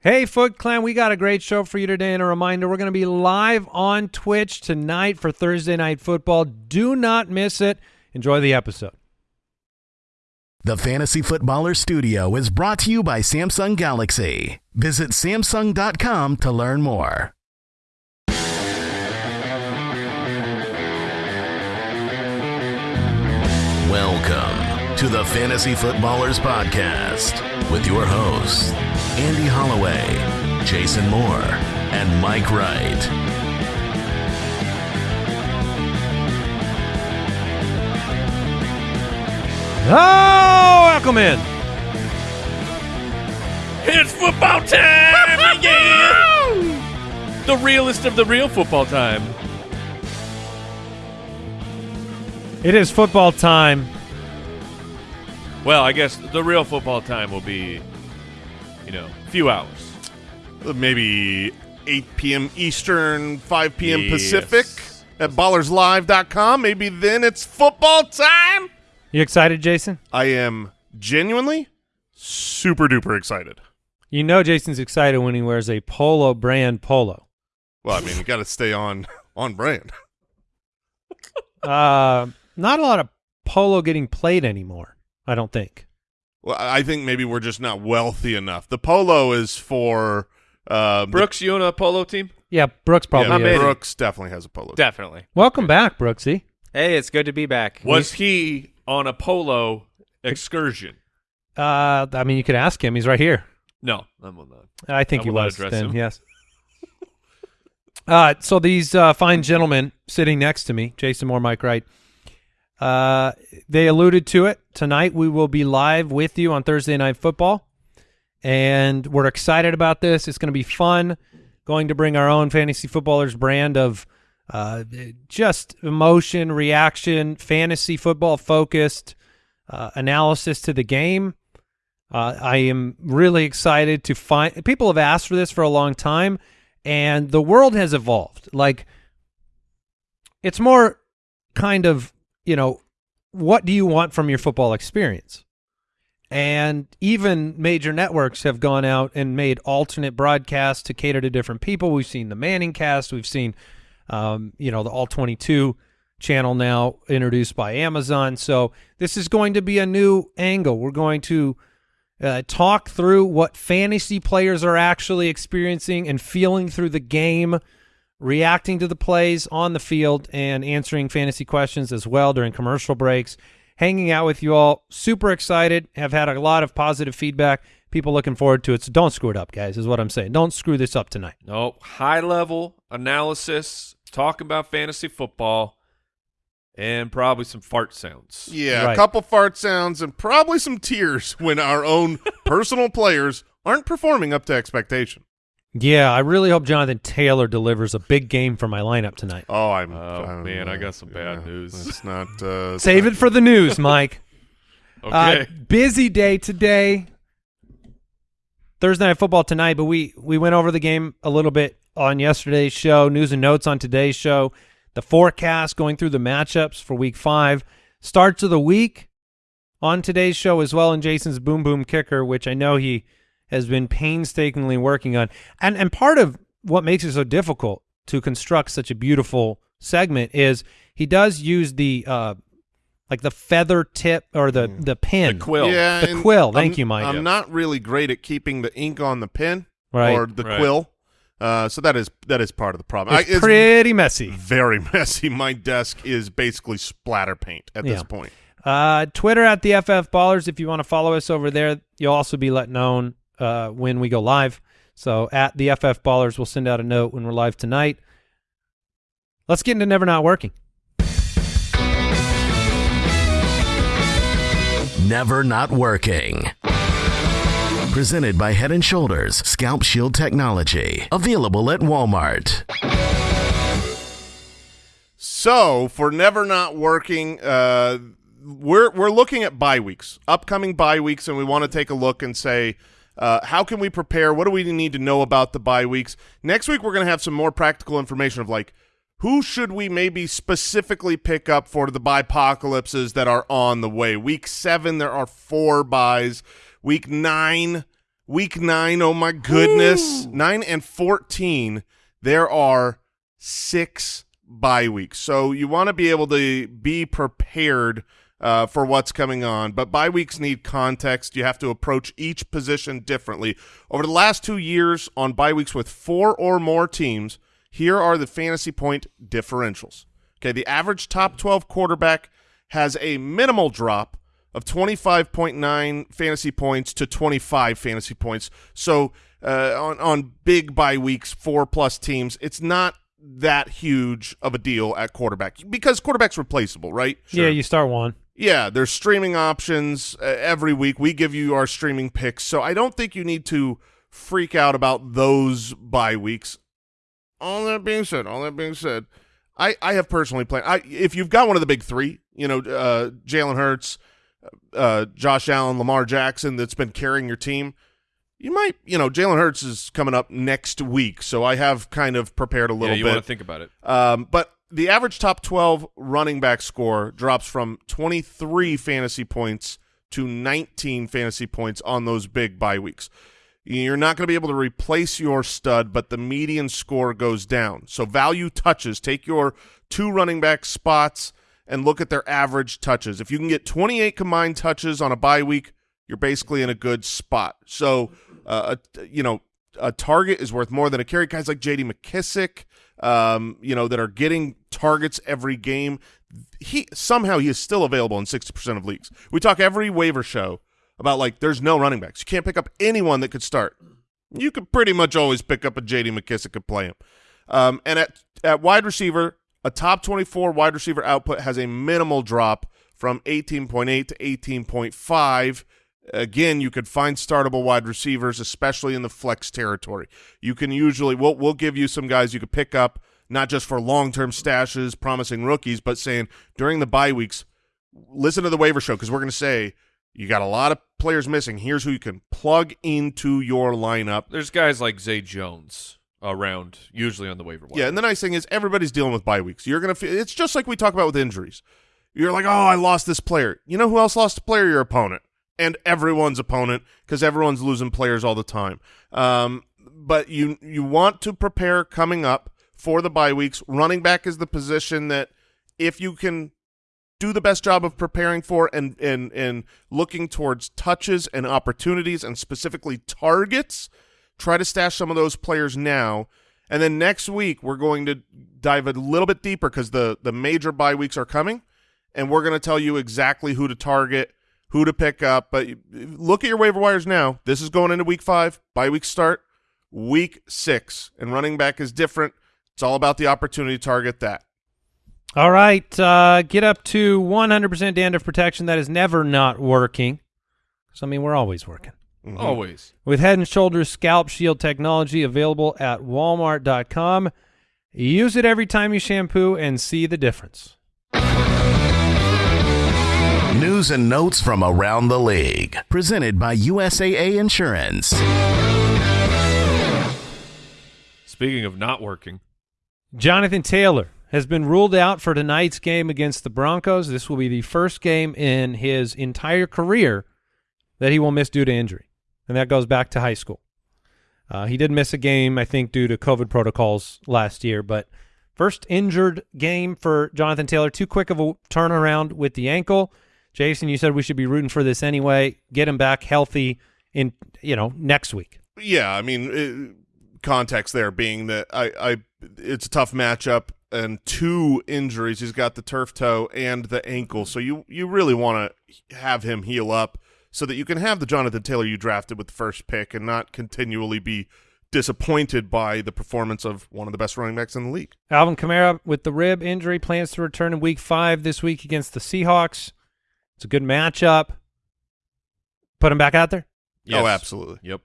Hey, Foot Clan, we got a great show for you today. And a reminder, we're going to be live on Twitch tonight for Thursday Night Football. Do not miss it. Enjoy the episode. The Fantasy Footballer Studio is brought to you by Samsung Galaxy. Visit Samsung.com to learn more. Welcome to the Fantasy Footballers Podcast with your hosts, Andy Holloway, Jason Moore, and Mike Wright. Oh, welcome in. It's football time! yeah! The realest of the real football time. It is football time. Well, I guess the real football time will be, you know, a few hours. Maybe 8 p.m. Eastern, 5 p.m. Yes. Pacific at ballerslive.com. Maybe then it's football time. You excited, Jason? I am genuinely super duper excited. You know Jason's excited when he wears a polo brand polo. Well, I mean, you got to stay on on brand. Uh, not a lot of polo getting played anymore, I don't think. Well, I think maybe we're just not wealthy enough. The polo is for uh, the- Brooks, you own a polo team? Yeah, Brooks probably yeah, is. Brooks definitely has a polo. Definitely. Welcome back, Brooksy. Hey, it's good to be back. Was he on a polo excursion? Uh, I mean, you could ask him. He's right here. No, I will not. I think I he was then. him. Yes. uh, so these uh, fine gentlemen sitting next to me, Jason Moore, Mike Wright, uh, they alluded to it tonight. We will be live with you on Thursday Night Football, and we're excited about this. It's going to be fun. Going to bring our own fantasy footballers brand of uh, just emotion, reaction, fantasy football focused uh, analysis to the game. Uh, I am really excited to find people have asked for this for a long time, and the world has evolved. Like, it's more kind of you know, what do you want from your football experience? And even major networks have gone out and made alternate broadcasts to cater to different people. We've seen the Manning cast. We've seen, um, you know, the All 22 channel now introduced by Amazon. So this is going to be a new angle. We're going to uh, talk through what fantasy players are actually experiencing and feeling through the game, reacting to the plays on the field, and answering fantasy questions as well during commercial breaks. Hanging out with you all, super excited. Have had a lot of positive feedback. People looking forward to it. So don't screw it up, guys. Is what I'm saying. Don't screw this up tonight. No, high level analysis, talking about fantasy football, and probably some fart sounds. Yeah, Right. a couple fart sounds and probably some tears when our own personal players aren't performing up to expectation. Yeah, I really hope Jonathan Taylor delivers a big game for my lineup tonight. Oh, I'm. Oh, I'm, man, I uh, got some bad news. It's not. Uh, it's Save not- it for the news, Mike. Okay. Uh, busy day today. Thursday night football tonight, but we we went over the game a little bit on yesterday's show. News and notes on today's show. The forecast going through the matchups for Week Five. Starts of the week on today's show as well. And Jason's boom boom kicker, which I know he has been painstakingly working on. And and part of what makes it so difficult to construct such a beautiful segment is he does use the uh like the feather tip or the the pin the quill. Yeah, The quill. Thank I'm- you, Mike. I'm Yes. not really great at keeping the ink on the pen Right. or the Right. quill, uh, so that is that is part of the problem. It's, I- it's pretty messy. very messy. My desk is basically splatter paint at Yeah. this point. Uh, Twitter at the FF Ballers. If you want to follow us over there, you'll also be let known uh, when we go live. So at the FF Ballers, we'll send out a note when we're live tonight. Let's get into Never Not Working. Never Not Working. Presented by Head and Shoulders Scalp Shield Technology. Available at Walmart. So for never not working, uh, we're we're looking at bye weeks, upcoming bye weeks, and we want to take a look and say. Uh, how can we prepare? What do we need to know about the bye weeks? Next week, we're going to have some more practical information of like who should we maybe specifically pick up for the apocalypses that are on the way. Week seven, there are four buys. Week nine, Week nine, oh my goodness. Nine and 14, there are six bye weeks. So you want to be able to be prepared uh, for what's coming on. But bye weeks need context. You have to approach each position differently. Over the last two years on bye weeks with four or more teams, here are the fantasy point differentials. Okay, the average top 12 quarterback has a minimal drop of 25.9 fantasy points to 25 fantasy points. So uh, on, on big bye weeks, four-plus teams, it's not that huge of a deal at quarterback because quarterback's replaceable, right? Yeah, you start one. Yeah, there's streaming options uh, every week. We give you our streaming picks, so I don't think you need to freak out about those bye weeks. All that being said, all that being said, I I have personally played. I if you've got one of the big three, you know, uh, Jalen Hurts, uh, Josh Allen, Lamar Jackson, that's been carrying your team. You might, you know, Jalen Hurts is coming up next week, so I have kind of prepared a little yeah, you bit. want to think about it. Um, but the average top 12 running back score drops from 23 fantasy points to 19 fantasy points on those big bye weeks. You're not going to be able to replace your stud, but the median score goes down. So value touches. Take your two running back spots and look at their average touches. If you can get 28 combined touches on a bye week, you're basically in a good spot. So, uh, a, you know, a target is worth more than a carry. Guys like J.D. McKissic, um, you know, that are getting targets every game. He somehow he is still available in 60% of leagues. We talk every waiver show about like there's no running backs. You can't pick up anyone that could start. You could pretty much always pick up a J.D. McKissic and play him. Um, and at at wide receiver, a top 24 wide receiver output has a minimal drop from 18.8 to 18.5. Again, you could find startable wide receivers, especially in the flex territory. You can usually we'll we'll give you some guys you could pick up not just for long-term stashes, promising rookies, but saying during the bye weeks, listen to the waiver show because we're going to say you got a lot of players missing. Here's who you can plug into your lineup. There's guys like Zay Jones around, usually on the waiver wire. Yeah, and the nice thing is everybody's dealing with bye weeks. You're gonna feel it's just like we talk about with injuries. You're like, oh, I lost this player. You know who else lost a player? Your opponent, and everyone's opponent because everyone's losing players all the time. Um, but you you want to prepare coming up for the bye weeks. Running back is the position that if you can do the best job of preparing for and and and looking towards touches and opportunities and specifically targets try to stash some of those players now and then next week we're going to dive a little bit deeper because the the major bye weeks are coming and we're going to tell you exactly who to target who to pick up but look at your waiver wires now this is going into week five bye week start week six and running back is different it's all about the opportunity to target that All right, uh, get up to 100% dandruff protection. That is never not working. So, I mean, we're always working. Mhm. Always. With Head & Shoulders Scalp Shield technology available at walmart.com. Use it every time you shampoo and see the difference. News and notes from around the league. Presented by USAA Insurance. Speaking of not working, Jonathan Taylor has been ruled out for tonight's game against the Broncos. This will be the first game in his entire career that he will miss due to injury, and that goes back to high school. Uh, he did miss a game, I think, due to COVID protocols last year, but first injured game for Jonathan Taylor. Too quick of a turnaround with the ankle. Jason, you said we should be rooting for this anyway. Get him back healthy in you know next week. Yeah, I mean, it, context there being that I, I, it's a tough matchup and two injuries. He's got the turf toe and the ankle, so you you really want to have him heal up so that you can have the Jonathan Taylor you drafted with the first pick and not continually be disappointed by the performance of one of the best running backs in the league. Alvin Kamara with the rib injury plans to return in Week Five this week against the Seahawks. It's a good matchup. Put him back out there. yes. Oh, absolutely. Yep.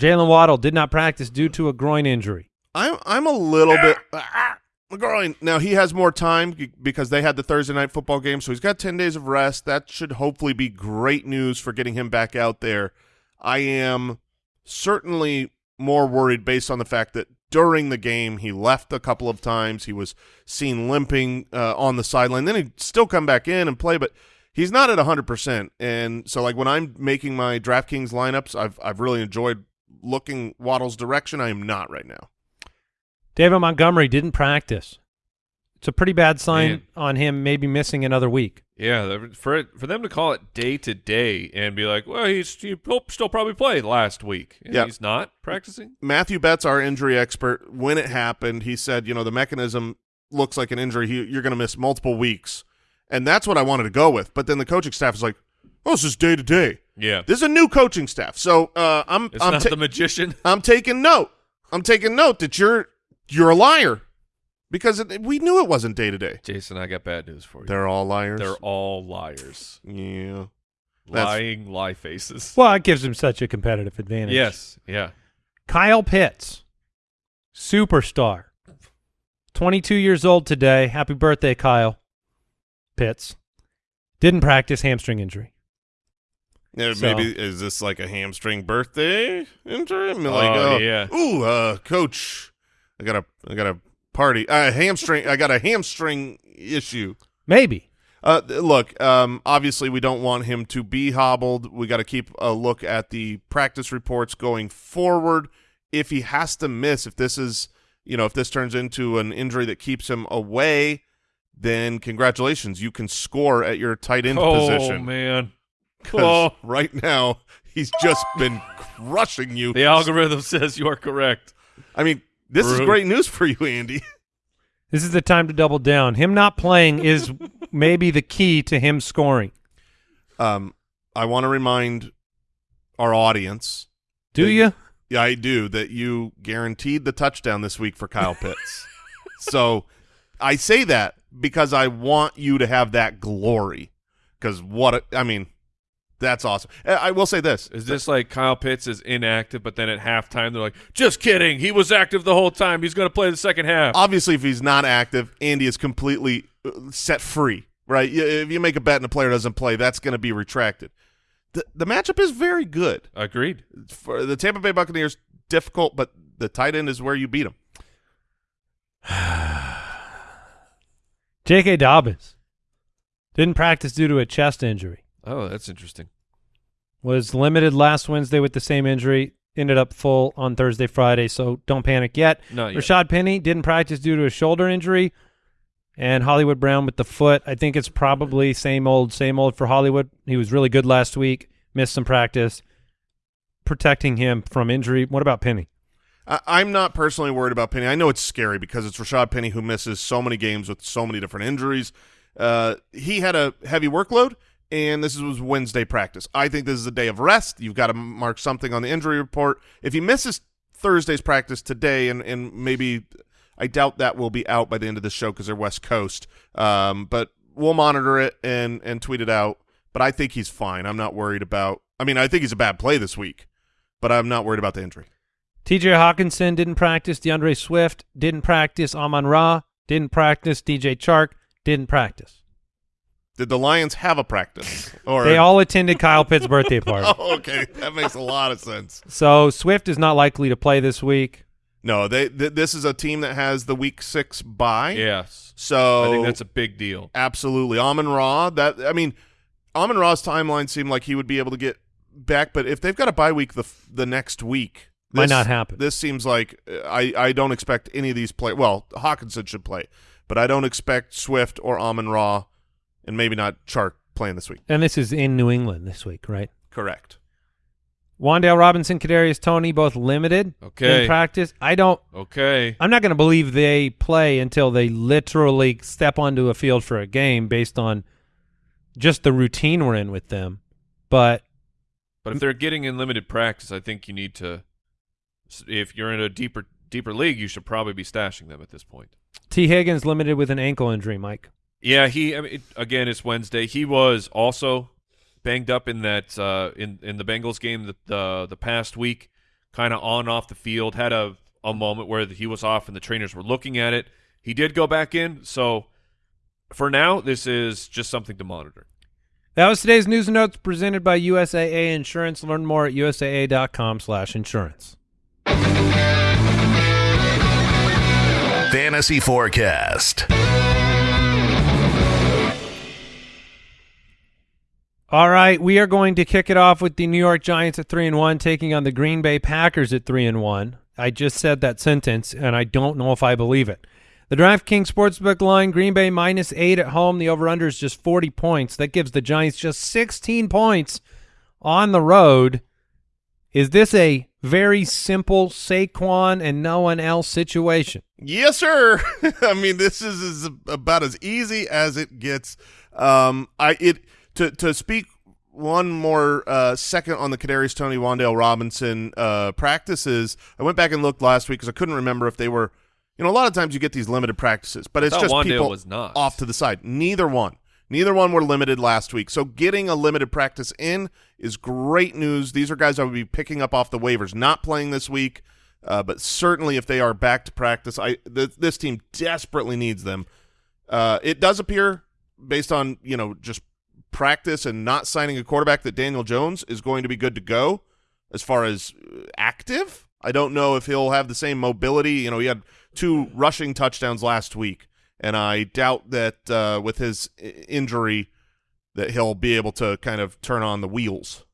Jaylen Waddle did not practice due to a groin injury. I'm I'm a little bit ah, McGroin. Now he has more time because they had the Thursday night football game, so he's got ten days of rest. That should hopefully be great news for getting him back out there. I am certainly more worried based on the fact that during the game he left a couple of times. He was seen limping uh, on the sideline. Then he'd still come back in and play, but he's not at 100%. And so, like, when I'm making my DraftKings lineups, I've, I've really enjoyed looking Waddle's direction. I am not right now. David Montgomery didn't practice. It's a pretty bad sign Man. on him maybe missing another week. Yeah, for it, for them to call it day to day and be like, well, he's he will still probably play last week. Yeah. he's not practicing. Matthew Betts, our injury expert, when it happened, he said, you know, the mechanism looks like an injury. He, you're going to miss multiple weeks. And that's what I wanted to go with. But then the coaching staff is like, oh, this is day to day. Yeah, This is a new coaching staff. So uh, I'm it's I'm, not ta- the magician. I'm taking note. I'm taking note that you're you're a liar because it, we knew it wasn't day to day. Jason, I got bad news for you. They're all liars. They're all liars, yeah. That's- lying lie faces. Well, it gives him such a competitive advantage. Yes, yeah. Kyle Pitts, superstar, 22 years old today. Happy birthday, Kyle Pitts. Didn't practice hamstring injury. Yeah, So- maybe is this like a hamstring birthday injury? I mean, Oh, uh, yeah. Ooh, uh, coach, I got a, I got a party. Uh, hamstring. I got a hamstring issue. Maybe. Uh, look, um, obviously we don't want him to be hobbled. We got to keep a look at the practice reports going forward. If he has to miss, if this is, you know, if this turns into an injury that keeps him away, then congratulations, you can score at your tight end position. oh man. Oh, right now he's just been crushing you. the algorithm says you are correct. I mean, this is great news for you, Andy. This is the time to double down. Him not playing is maybe the key to him scoring. Um, I want to remind our audience Do Big- you? Yeah, I do. That you guaranteed the touchdown this week for Kyle Pitts. so I say that because I want you to have that glory. Because what a, I mean, that's awesome. I I will say this: Is this like Kyle Pitts is inactive, but then at halftime they're like, "Just kidding, he was active the whole time. He's going to play the second half." obviously, if he's not active, Andy is completely uh, set free. Right? If you make a bet and a player doesn't play, that's going to be retracted. The the matchup is very good Agreed. for the Tampa Bay Buccaneers. Difficult, but the tight end is where you beat them. J.K. Dobbins didn't practice due to a chest injury. Oh, that's interesting. Was limited last Wednesday with the same injury. Ended up full on Thursday, Friday. So don't panic yet. Not yet. Rashaad Penny didn't practice due to a shoulder injury, and Hollywood Brown with the foot. I think it's probably same old, same old for Hollywood. He was really good last week. Missed some practice, protecting him from injury. What about Penny? I, I'm not personally worried about Penny. I know it's scary because it's Rashaad Penny who misses so many games with so many different injuries. Uh, he had a heavy workload, and this was Wednesday practice. I think this is a day of rest. You've got to mark something on the injury report. If he misses Thursday's practice today, and, and maybe I doubt that will be out by the end of the show because they're West Coast, um, but we'll monitor it and, and tweet it out. But I think he's fine. I'm not worried about – I mean, I think he's a bad play this week, but I'm not worried about the injury. T.J. Hockenson didn't practice. D'Andre Swift didn't practice. Amon Ra didn't practice. D.J. Chark didn't practice. Did the Lions have a practice? Or They all attended Kyle Pitt's birthday party. Oh, okay, that makes a lot of sense. So Swift is not likely to play this week. No, they th- this is a team that has the week six bye. Yes, So I think that's a big deal. absolutely Amon Ra. That I mean, Amon Ra's timeline seemed like he would be able to get back, but if they've got a bye week the the next week, Might not happen. This seems like uh, I I don't expect any of these play. Well, Hockenson should play, but I don't expect Swift or Amon Ra, and maybe not Chark playing this week. And this is in New England this week, right? Correct. Wan'Dale Robinson, Kadarius Toney, both limited Okay. in practice. I don't. Okay, I'm not going to believe they play until they literally step onto a field for a game based on just the routine we're in with them. But but if they're getting in limited practice, I think you need to. If you're in a deeper deeper league, you should probably be stashing them at this point. Tee Higgins limited with an ankle injury, Mike. Yeah, he. I mean, it, again, it's Wednesday. He was also banged up in that uh, in in the Bengals game the the, the past week, kind of on off the field. Had a a moment where he was off and the trainers were looking at it. He did go back in, so for now, this is just something to monitor. That was today's news and notes presented by USAA Insurance. Learn more at usaa.com/insurance. Fantasy Forecast. All right, we are going to kick it off with the New York Giants at three and one, taking on the Green Bay Packers at three and one. I just said that sentence, and I don't know if I believe it. The DraftKings Sportsbook line: Green Bay minus eight at home. The over/under is just forty points. That gives the Giants just sixteen points on the road. Is this a very simple Saquon and no one else situation? Yes, sir. I mean, this is, is about as easy as it gets. Um, I it to to speak one more uh, second on the Kadarius Toney Wan'Dale Robinson uh, practices. I went back and looked last week because I couldn't remember if they were. You know, a lot of times you get these limited practices, but it's just Wan'Dale people was not. off to the side. Neither one. Neither one were limited last week. So getting a limited practice in is great news. These are guys I would be picking up off the waivers, not playing this week, uh, but certainly if they are back to practice, I th this team desperately needs them. Uh, it does appear, based on you know just practice and not signing a quarterback, that Daniel Jones is going to be good to go as far as uh, active. I don't know if he'll have the same mobility. You know, he had two rushing touchdowns last week and I doubt that uh, with his injury that he'll be able to kind of turn on the wheels,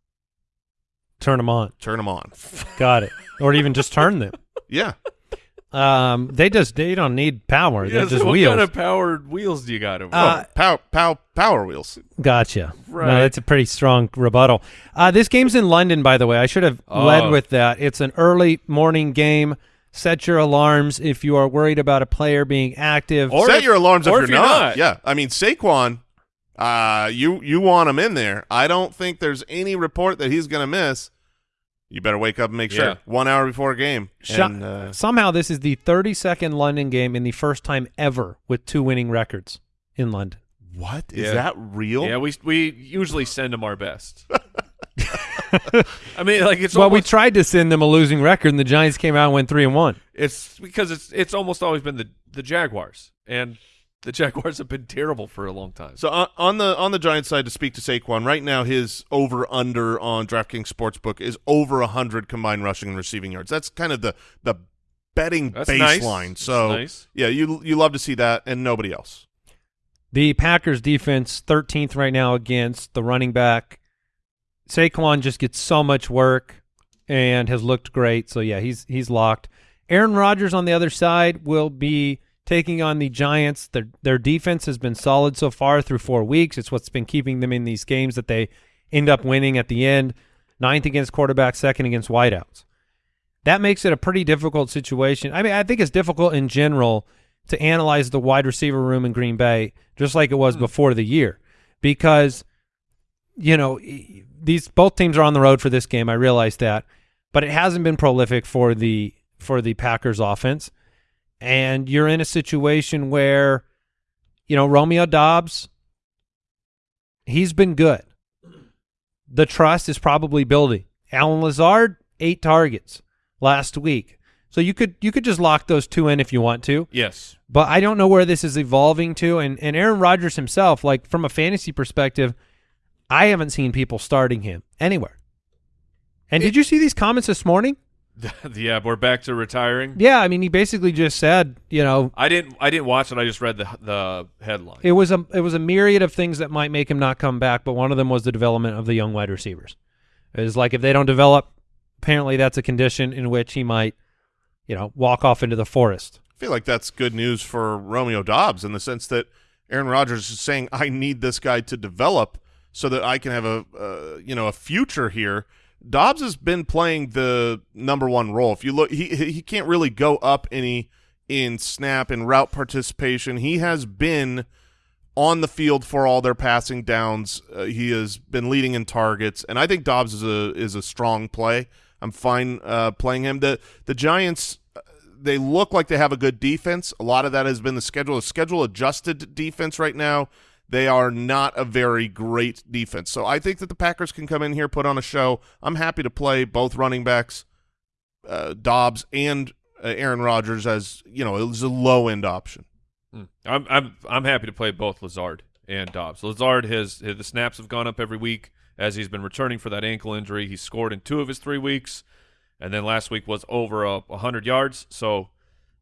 Turn them on. turn them on. Got it. or even just turn them. Yeah, Um, they just they don't need power. Yeah, They're so just what wheels. kind of powered wheels do you got over Uh, oh, pow, pow, power wheels. Gotcha. Right. No, that's a pretty strong rebuttal. Uh, this game's in London, by the way. I should have led Oh. with that. It's an early morning game. Set your alarms if you are worried about a player being active. Or Set if- your alarms if if you're you're not. not. Yeah, I mean Saquon, uh, you you want him in there. I don't think there's any report that he's going to miss. You better wake up and make Yeah. sure one hour before a game. Sh- And, uh, Somehow, this is the 32nd London game in the first time ever with two winning records in London. what is Yeah. that real? Yeah, we we usually send them our best. I mean, like it's well, we tried to send them a losing record, and the Giants came out and went three and one. it's because it's it's almost always been the the Jaguars, and the Jaguars have been terrible for a long time. So on, on the on the Giants side, to speak to Saquon, right now his over under on DraftKings Sportsbook is over hundred combined rushing and receiving yards. That's kind of the the betting That's baseline. That's So nice. yeah, you you love to see that, and nobody else. The Packers defense 13th right now against the running back. Saquon just gets so much work and has looked great. So yeah, he's he's locked. Aaron Rodgers on the other side will be taking on the Giants. Their their defense has been solid so far through four weeks. It's what's been keeping them in these games that they end up winning at the end. Ninth against quarterback, second against wideouts. That makes it a pretty difficult situation. I mean, I think it's difficult in general to analyze the wide receiver room in Green Bay, just like it was hmm. before the year, because you know these both teams are on the road for this game. I realize that, but it hasn't been prolific for the for the Packers offense, and you're in a situation where you know Romeo Doubs, he's been good. The trust is probably building. Allen Lazard, eight targets last week. So you could you could just lock those two in if you want to. Yes, But I don't know where this is evolving to. And and Aaron Rodgers himself, like from a fantasy perspective, I haven't seen people starting him anywhere. And did you see these comments this morning? yeah, we're back to retiring. Yeah, I mean, he basically just said, you know, I didn't I didn't watch it. I just read the the headline. it was a it was a myriad of things that might make him not come back, but one of them was the development of the young wide receivers. It was like if they don't develop, apparently that's a condition in which he might, you know, walk off into the forest. I feel like that's good news for Romeo Doubs in the sense that Aaron Rodgers is saying, "I need this guy to develop so that I can have a uh, you know a future here." Doubs has been playing the number one role. If you look, he he can't really go up any in snap and route participation. He has been on the field for all their passing downs. Uh, he has been leading in targets, and I think Doubs is a is a strong play. I'm fine uh, playing him. The the Giants uh, they look like they have a good defense. A lot of that has been the schedule, a schedule adjusted defense right now. They are not a very great defense. So I think that the Packers can come in here, put on a show. I'm happy to play both running backs, uh, Doubs and uh, Aaron Rodgers as you know it was a low end option. Hmm. I'm I'm I'm happy to play both Lazard and Doubs. Lazard has the snaps have gone up every week as he's been returning for that ankle injury. He scored in two of his three weeks, and then last week was over a hundred yards. So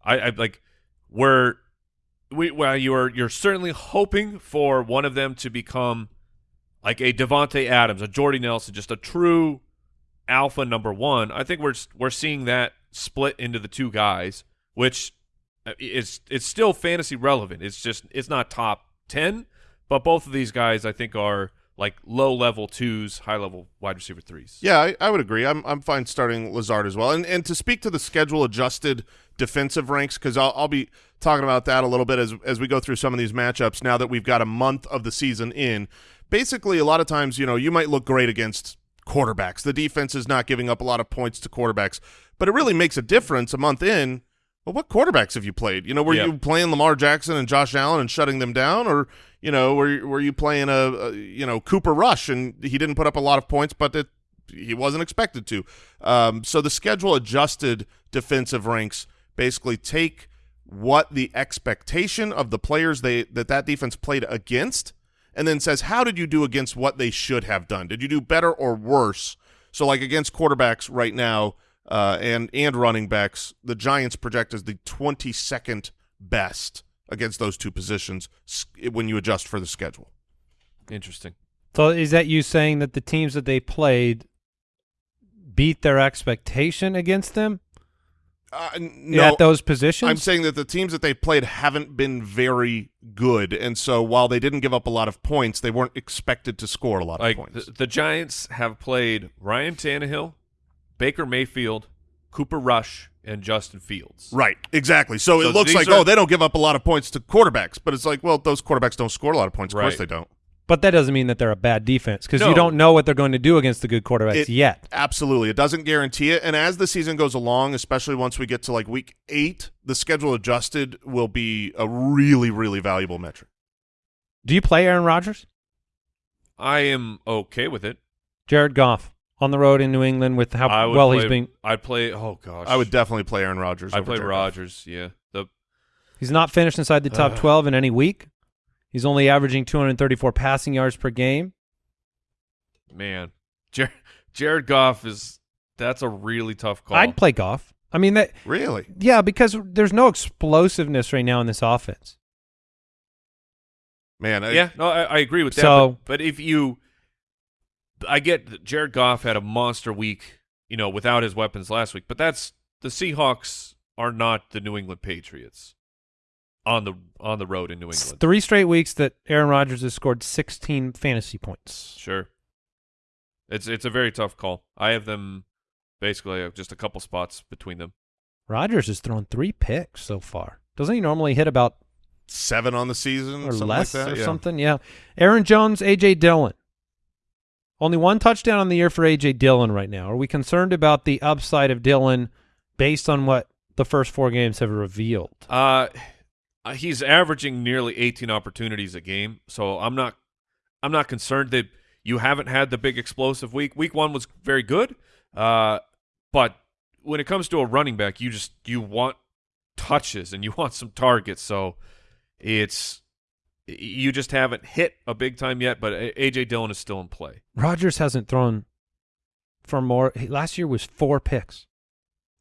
I, I like we're we well you're you're certainly hoping for one of them to become like a Davante Adams, a Jordy Nelson, just a true alpha number one. I think we're we're seeing that split into the two guys, which uh, is it's still fantasy relevant. It's just it's not top ten, but both of these guys I think are like low level twos, high level wide receiver threes. Yeah, I, I would agree. I'm I'm fine starting Lazard as well. And and to speak to the schedule adjusted defensive ranks, because I'll I'll be talking about that a little bit as as we go through some of these matchups. Now that we've got a month of the season in, basically a lot of times you know you might look great against quarterbacks. The defense is not giving up a lot of points to quarterbacks, but it really makes a difference a month in. Well, what quarterbacks have you played? You know, were Yeah. you playing Lamar Jackson and Josh Allen and shutting them down, or you know, were were you playing a, a you know Cooper Rush and he didn't put up a lot of points, but it, he wasn't expected to. Um, so the schedule adjusted defensive ranks basically take what the expectation of the players they that that defense played against, and then says how did you do against what they should have done? Did you do better or worse? So like against quarterbacks right now uh, and and running backs, the Giants project as the 22nd best against those two positions when you adjust for the schedule. Interesting. So is that you saying that the teams that they played beat their expectation against them Uh, no, at those positions? I'm saying that the teams that they played haven't been very good, and so while they didn't give up a lot of points, they weren't expected to score a lot Like of points. the, the Giants have played Ryan Tannehill, Baker Mayfield, Cooper Rush, and Justin Fields. Right, exactly. So, So it looks like are- oh they don't give up a lot of points to quarterbacks, but it's like well those quarterbacks don't score a lot of points. Of course they don't. But that doesn't mean that they're a bad defense because No. you don't know what they're going to do against the good quarterbacks It- yet. Absolutely, it doesn't guarantee it. And as the season goes along, especially once we get to like week eight, the schedule adjusted will be a really really valuable metric. Do you play Aaron Rodgers? I am okay with it. Jared Goff on the road in New England with how well play, he's being. I'd play. Oh gosh, I would definitely play Aaron Rodgers. I over play Jared Goff. Rodgers. Yeah. The He's not finished inside the top Ugh. 12 in any week. He's only averaging 234 passing yards per game. man, Jared, Jared Goff is. That's a really tough call. I'd play Goff. I mean that Really? yeah, because there's no explosiveness right now in this offense. Man, I, yeah, no, I, I agree with that. So- but, but if you, I get that Jared Goff had a monster week, you know, without his weapons last week. But that's the Seahawks are not the New England Patriots on the on the road in New It's England. three straight weeks that Aaron Rodgers has scored 16 fantasy points. Sure, it's it's a very tough call. I have them basically just a couple spots between them. Rodgers has thrown three picks so far. Doesn't he normally hit about seven on the season or something less like that? or yeah. something? Yeah. Aaron Jones, AJ Dillon. Only one touchdown on the year for AJ Dillon right now. Are we concerned about the upside of Dillon based on what the first four games have revealed? Uh, he's averaging nearly 18 opportunities a game, so I'm not I'm not concerned that you haven't had the big explosive week. Week one was very good, uh, but when it comes to a running back, you just you want touches and you want some targets. So it's you just haven't hit a big time yet. But AJ Dillon is still in play. Rodgers hasn't thrown for more. Last year was four picks.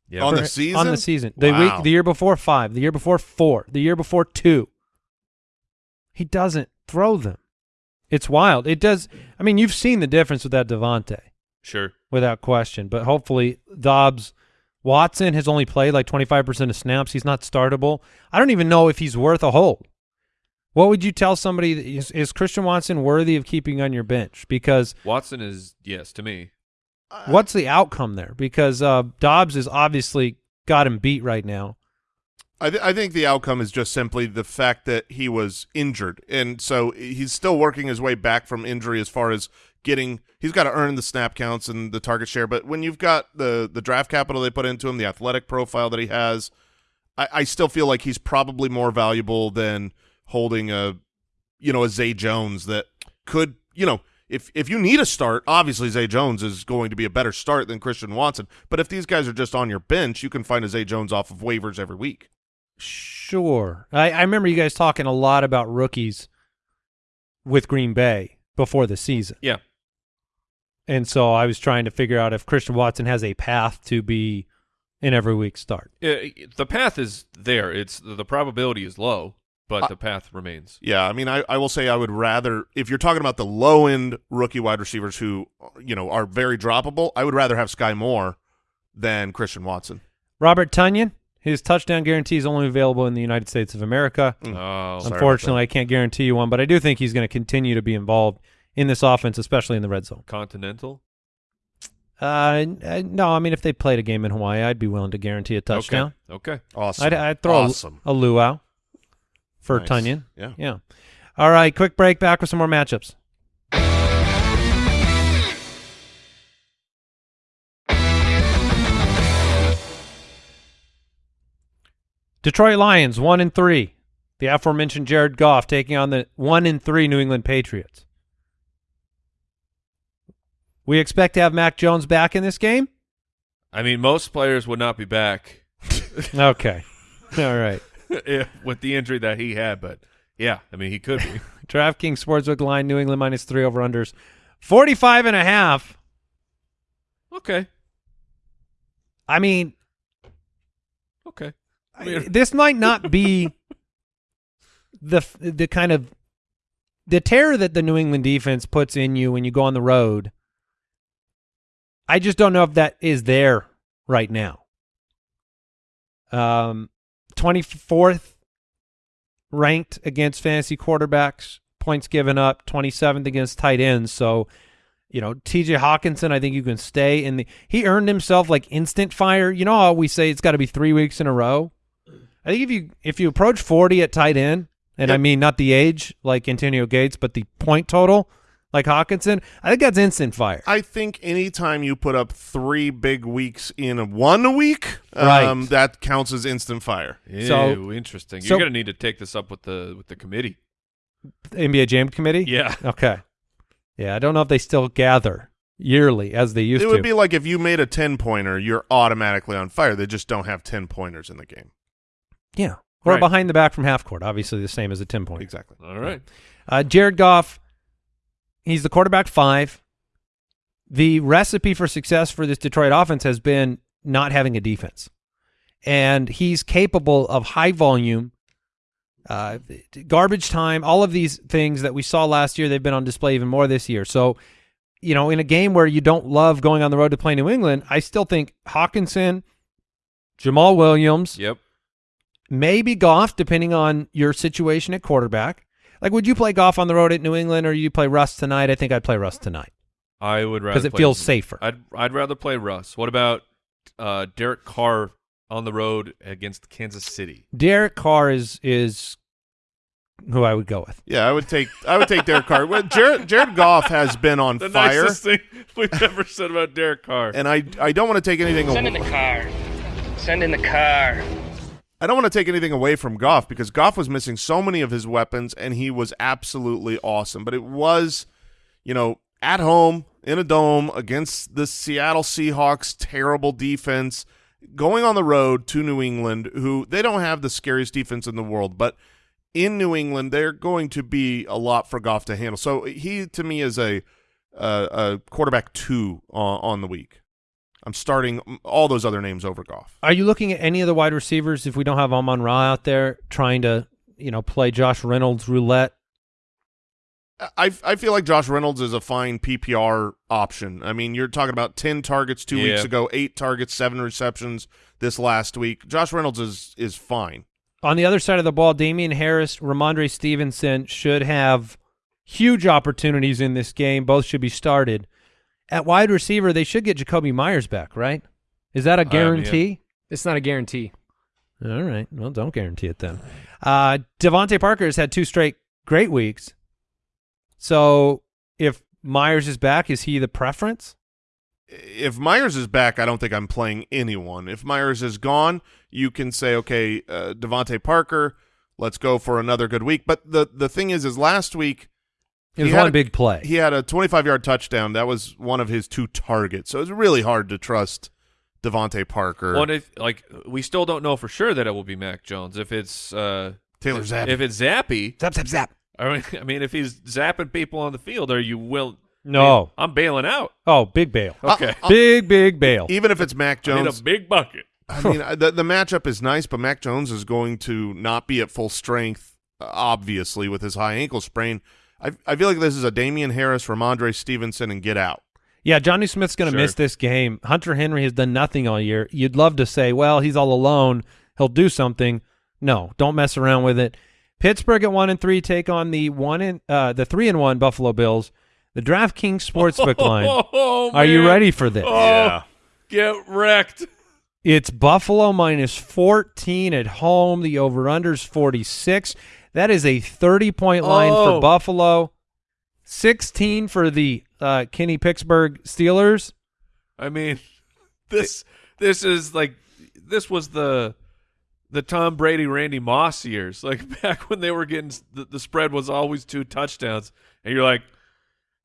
Yeah, On the season? On the season. The Wow. week the year before five. The year before four. The year before two. He doesn't throw them. It's wild. It does. I mean, you've seen the difference with that Davante, sure. without question. But hopefully, Doubs, Watson has only played like 25% of snaps. He's not startable. I don't even know if he's worth a hold. What would you tell somebody? that- Is, is Christian Watson worthy of keeping on your bench? Because Watson is yes to me. What's the outcome there? Because uh, Doubs has obviously got him beat right now. I, th- I think the outcome is just simply the fact that he was injured, and so he's still working his way back from injury as far as getting. He's got to earn the snap counts and the target share, but when you've got the the draft capital they put into him, the athletic profile that he has, I, I still feel like he's probably more valuable than holding a, you know, a Zay Jones that could, you know. If, if you need a start, obviously Zay Jones is going to be a better start than Christian Watson. But if these guys are just on your bench, you can find a Zay Jones off of waivers every week. Sure. I, I remember you guys talking a lot about rookies with Green Bay before the season. Yeah, And so I was trying to figure out if Christian Watson has a path to be an every week start. Uh, the path is there. It's the probability is low. But I- the path remains. Yeah, I mean, I, I will say I would rather if you're talking about the low end rookie wide receivers who you know are very droppable, I would rather have Skyy Moore than Christian Watson. Robert Tonyan, his touchdown guarantee is only available in the United States of America. Mm. Oh, Unfortunately, I can't guarantee you one, but I do think he's going to continue to be involved in this offense, especially in the red zone. Continental. Uh, uh, no, I mean if they played a game in Hawaii, I'd be willing to guarantee a touchdown. Okay. Okay. Awesome. I'd, I'd throw awesome. a, a luau for Nice. Tonyan. Yeah. Yeah. All right, quick break. Back with some more matchups. Detroit Lions one and three. The aforementioned Jared Goff taking on the one and three New England Patriots. We expect to have Mac Jones back in this game. I mean, most players would not be back Okay. All right. if- with the injury that he had, but yeah, I mean, he could be. DraftKings Sportsbook line New England minus three over unders 45 and a half. okay. I mean, Okay. I- this might not be the the kind of the terror that the New England defense puts in you when you go on the road. I just don't know if that is there right now. Um, twenty fourth ranked against fantasy quarterbacks, points given up, twenty seventh against tight ends. So, you know, T.J. Hockenson, I think you can stay in the. He earned himself like instant fire. You know how we say it's got to be three weeks in a row. I think if you if you approach forty at tight end, and I mean not the age like Antonio Gates, but the point total like Hockenson, I think that's instant fire. I think anytime you put up three big weeks in one week, Right. um, that counts as instant fire. Ew, So- interesting. You're going to need to take this up with the with the committee. NBA Jam Committee. Yeah. Okay. Yeah, I don't know if they still gather yearly as they used to. it would to. be like if you made a 10 pointer, you're automatically on fire. They just don't have 10 pointers in the game. yeah. Or Right. behind the back from half court, obviously the same as a 10 point. Exactly. All right. Uh, Jared Goff, he's the quarterback five. The recipe for success for this Detroit offense has been not having a defense. And he's capable of high volume, uh, garbage time, all of these things that we saw last year. They've been on display even more this year. So, you know, in a game where you don't love going on the road to play New England, I still think Hockenson, Jamaal Williams, Yep. maybe Goff, depending on your situation at quarterback. Like, would you play golf on the road at New England, or you play Russ tonight? I think I'd play Russ tonight I would rather because it play- feels safer. I'd I'd rather play Russ. What about uh, Derek Carr on the road against Kansas City? Derek Carr is is who I would go with. Yeah, I would take I would take Derek Carr. Well, Jared Jared Goff has been on The fire, nicest thing we've ever said about Derek Carr. and I I don't want to take anything away. Send in the car. Send in the car. I don't want to take anything away from Goff because Goff was missing so many of his weapons, and he was absolutely awesome. But it was, you know, at home in a dome against the Seattle Seahawks terrible defense, going on the road to New England, who they don't have the scariest defense in the world, but in New England they're going to be a lot for Goff to handle. So he to me is a a, a quarterback two on, on the week. I'm starting all those other names over Goff. Are you looking at any of the wide receivers if we don't have Amon Ra out there trying to you know play Josh Reynolds roulette? I I feel like Josh Reynolds is a fine PPR option. I mean, you're talking about ten targets two weeks ago, eight targets, seven receptions this last week. Josh Reynolds is is fine. On the other side of the ball, Damien Harris, Rhamondre Stevenson should have huge opportunities in this game. Both should be started. At wide receiver, they should get Jakobi Meyers back, right? Is that a Um, yeah. guarantee? It's not a guarantee. All right. Well, don't guarantee it then. Uh, DeVante Parker has had two straight great weeks. So if Meyers is back, is he the preference? If Meyers is back, I don't think I'm playing anyone. If Myers is gone, you can say, okay, uh, DeVante Parker, let's go for another good week. But the the thing is, is last week It was He had one a- big play. he had a 25 yard touchdown. That was one of his two targets. So it's really hard to trust DeVante Parker. Well, if like we still don't know for sure that it will be Mac Jones. If it's uh, Taylor if, Zappe. if it's Zappy, zap, zap, zap. I mean, I mean, if he's zapping people on the field, are you will? No. I'm bailing out. Oh, big bail. Okay, Big, big bail. Even if it's Mac Jones, need a big bucket. I mean, the, the matchup is nice, but Mac Jones is going to not be at full strength obviously with his high ankle sprain. I I feel like this is a Damien Harris, Rhamondre Stevenson, and get out. Yeah, Jonnu Smith's going to Sure. miss this game. Hunter Henry has done nothing all year. You'd love to say, well, he's all alone. He'll do something. No, don't mess around with it. Pittsburgh at one and three take on the one and uh, the three and one Buffalo Bills. The DraftKings sportsbook line. Oh, Are you ready for this? Oh, get wrecked. It's Buffalo minus 14 at home. The over-under's 46. That is a 30-point line Oh. for Buffalo. 16 for the uh, Kenny Pittsburgh Steelers. I mean, this this is like this was the the Tom Brady Randy Moss years, like back when they were getting the, the spread was always two touchdowns, and you're like,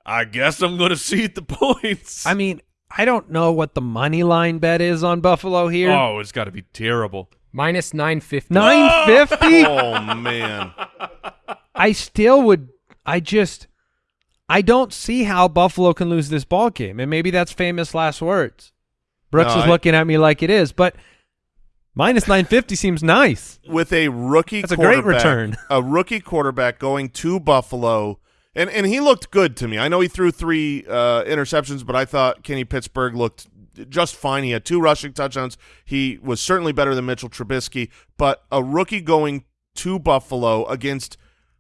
I guess I'm going to cede the points. I mean, I don't know what the money line bet is on Buffalo here. oh, it's got to be terrible. Minus 950. 950? Oh man, I still would I just I don't see how Buffalo can lose this ball game. And maybe that's famous last words. Brooks No, is I- looking at me like it is, but minus 950 seems nice. with a rookie That's a great quarterback- return. A rookie quarterback going to Buffalo, and and he looked good to me. I know he threw three uh, interceptions, but I thought Kenny Pickett looked just fine. He had two rushing touchdowns. He was certainly better than Mitchell Trubisky, but a rookie going to Buffalo against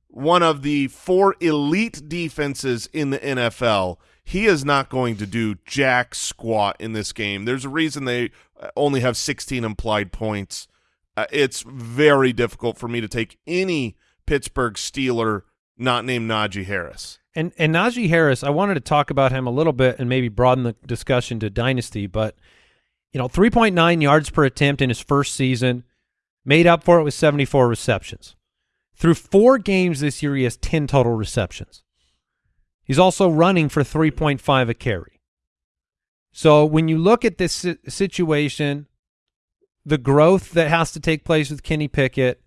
one of the four elite defenses in the NFL. He is not going to do jack squat in this game. There's a reason they only have 16 implied points. Uh, it's very difficult for me to take any Pittsburgh Steeler not named Najee Harris. And and Najee Harris, I wanted to talk about him a little bit and maybe broaden the discussion to dynasty, but you know, 3.9 yards per attempt in his first season, made up for it with 74 receptions. Through 4 games this year he has 10 total receptions. He's also running for 3.5 a carry. So when you look at this situation, the growth that has to take place with Kenny Pickett,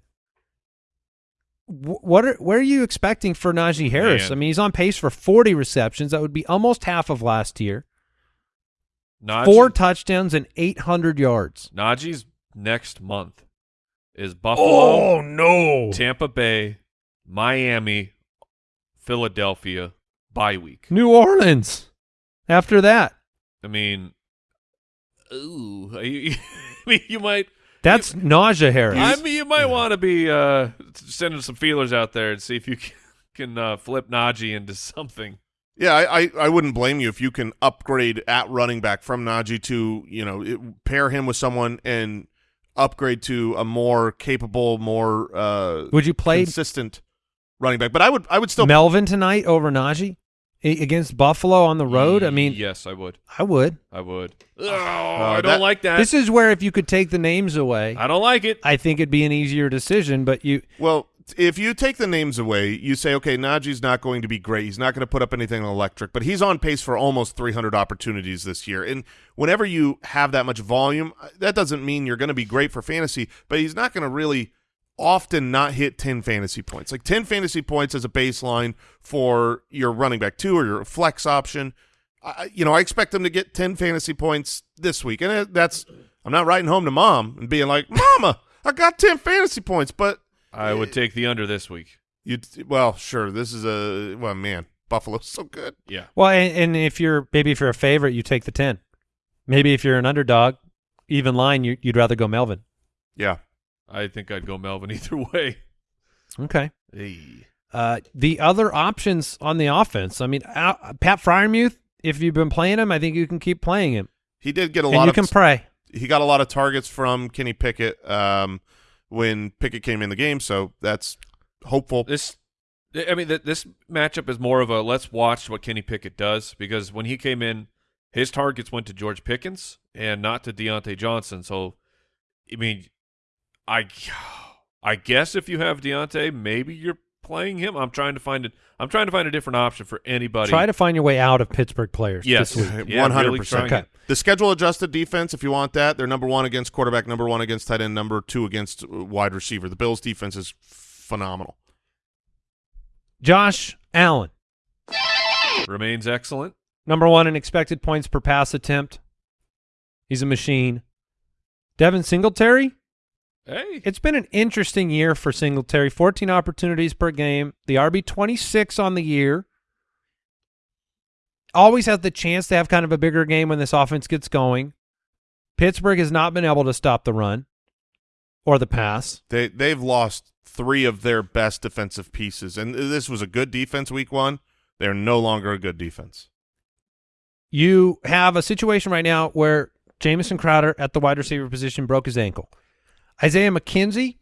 what are where are you expecting for Najee Harris? Man. I mean, he's on pace for 40 receptions. That would be almost half of last year. Najee, Four touchdowns and 800 yards. Najee's next month is Buffalo, Oh no. Tampa Bay, Miami, Philadelphia bye week. New Orleans. After that, I mean, ooh, you, I mean, you might. That's nausea Harris. I mean, you might want to be uh, sending some feelers out there and see if you can, can uh, flip Najee into something. Yeah, I, I, I wouldn't blame you if you can upgrade at running back from Najee to, you know, it, pair him with someone and upgrade to a more capable, more uh, would you play consistent running back. But I would I would still Melvin tonight over Najee A- against Buffalo on the road? I mean, yes, I would. I would. I would. Oh, I don't that- like that. This is where if you could take the names away, I don't like it. I think it'd be an easier decision. But you, Well, if you take the names away, you say, okay, Najee's not going to be great. He's not going to put up anything electric, but he's on pace for almost 300 opportunities this year. And whenever you have that much volume, uh, that doesn't mean you're going to be great for fantasy, but he's not going to really often not hit 10 fantasy points. Like 10 fantasy points as a baseline for your running back two or your flex option. I, you know, I expect them to get 10 fantasy points this week. And uh, that's, I'm not writing home to mom and being like, Mama, I got 10 fantasy points, but I would eh, take the under this week. you well, sure. This is a well, man. Buffalo's so good. Yeah. well, and, and if you're maybe if you're a favorite, you take the ten. Maybe if you're an underdog, even line, you, you'd rather go Melvin. Yeah, I think I'd go Melvin either way. Okay. Hey. Uh, the other options on the offense. I mean, uh, Pat Freiermuth. If you've been playing him, I think you can keep playing him, he did get a and lot you of. can pray. he got a lot of targets from Kenny Pickett um, when Pickett came in the game, so that's hopeful. This, I mean, th- this matchup is more of a let's watch what Kenny Pickett does because when he came in, his targets went to George Pickens and not to Diontae Johnson. So, I mean, I, I guess if you have Diontae, maybe you're playing him. I'm trying to find it. I'm trying to find a different option for anybody. Try to find your way out of Pittsburgh players. Yes. this week. Yeah, One hundred really percent. The schedule adjusted defense, if you want that, they're number one against quarterback, number one against tight end, number two against uh, wide receiver. The Bills' defense is phenomenal. Josh Allen, Remains excellent. number one in expected points per pass attempt. He's a machine. Devin Singletary, Hey, It's been an interesting year for Singletary. 14 opportunities per game. The RB 26 on the year. Always has the chance to have kind of a bigger game when this offense gets going. Pittsburgh has not been able to stop the run or the pass. They they've lost three of their best defensive pieces, and this was a good defense week one. They're no longer a good defense. You have a situation right now where Jamison Crowder at the wide receiver position broke his ankle. Isaiah McKenzie,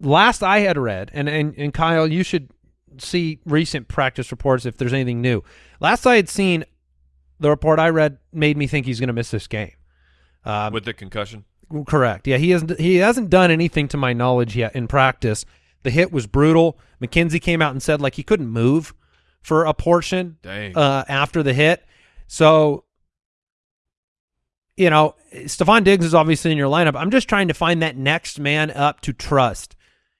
last I had read, and, and, and Kyle, you should see recent practice reports if there's anything new. Last I had seen, the report I read made me think he's going to miss this game. Um, with the concussion. Correct. Yeah, he hasn't he hasn't done anything to my knowledge yet in practice. The hit was brutal. McKenzie came out and said like he couldn't move for a portion uh, after the hit. So, you know, Stefon Diggs is obviously in your lineup. I'm just trying to find that next man up to trust.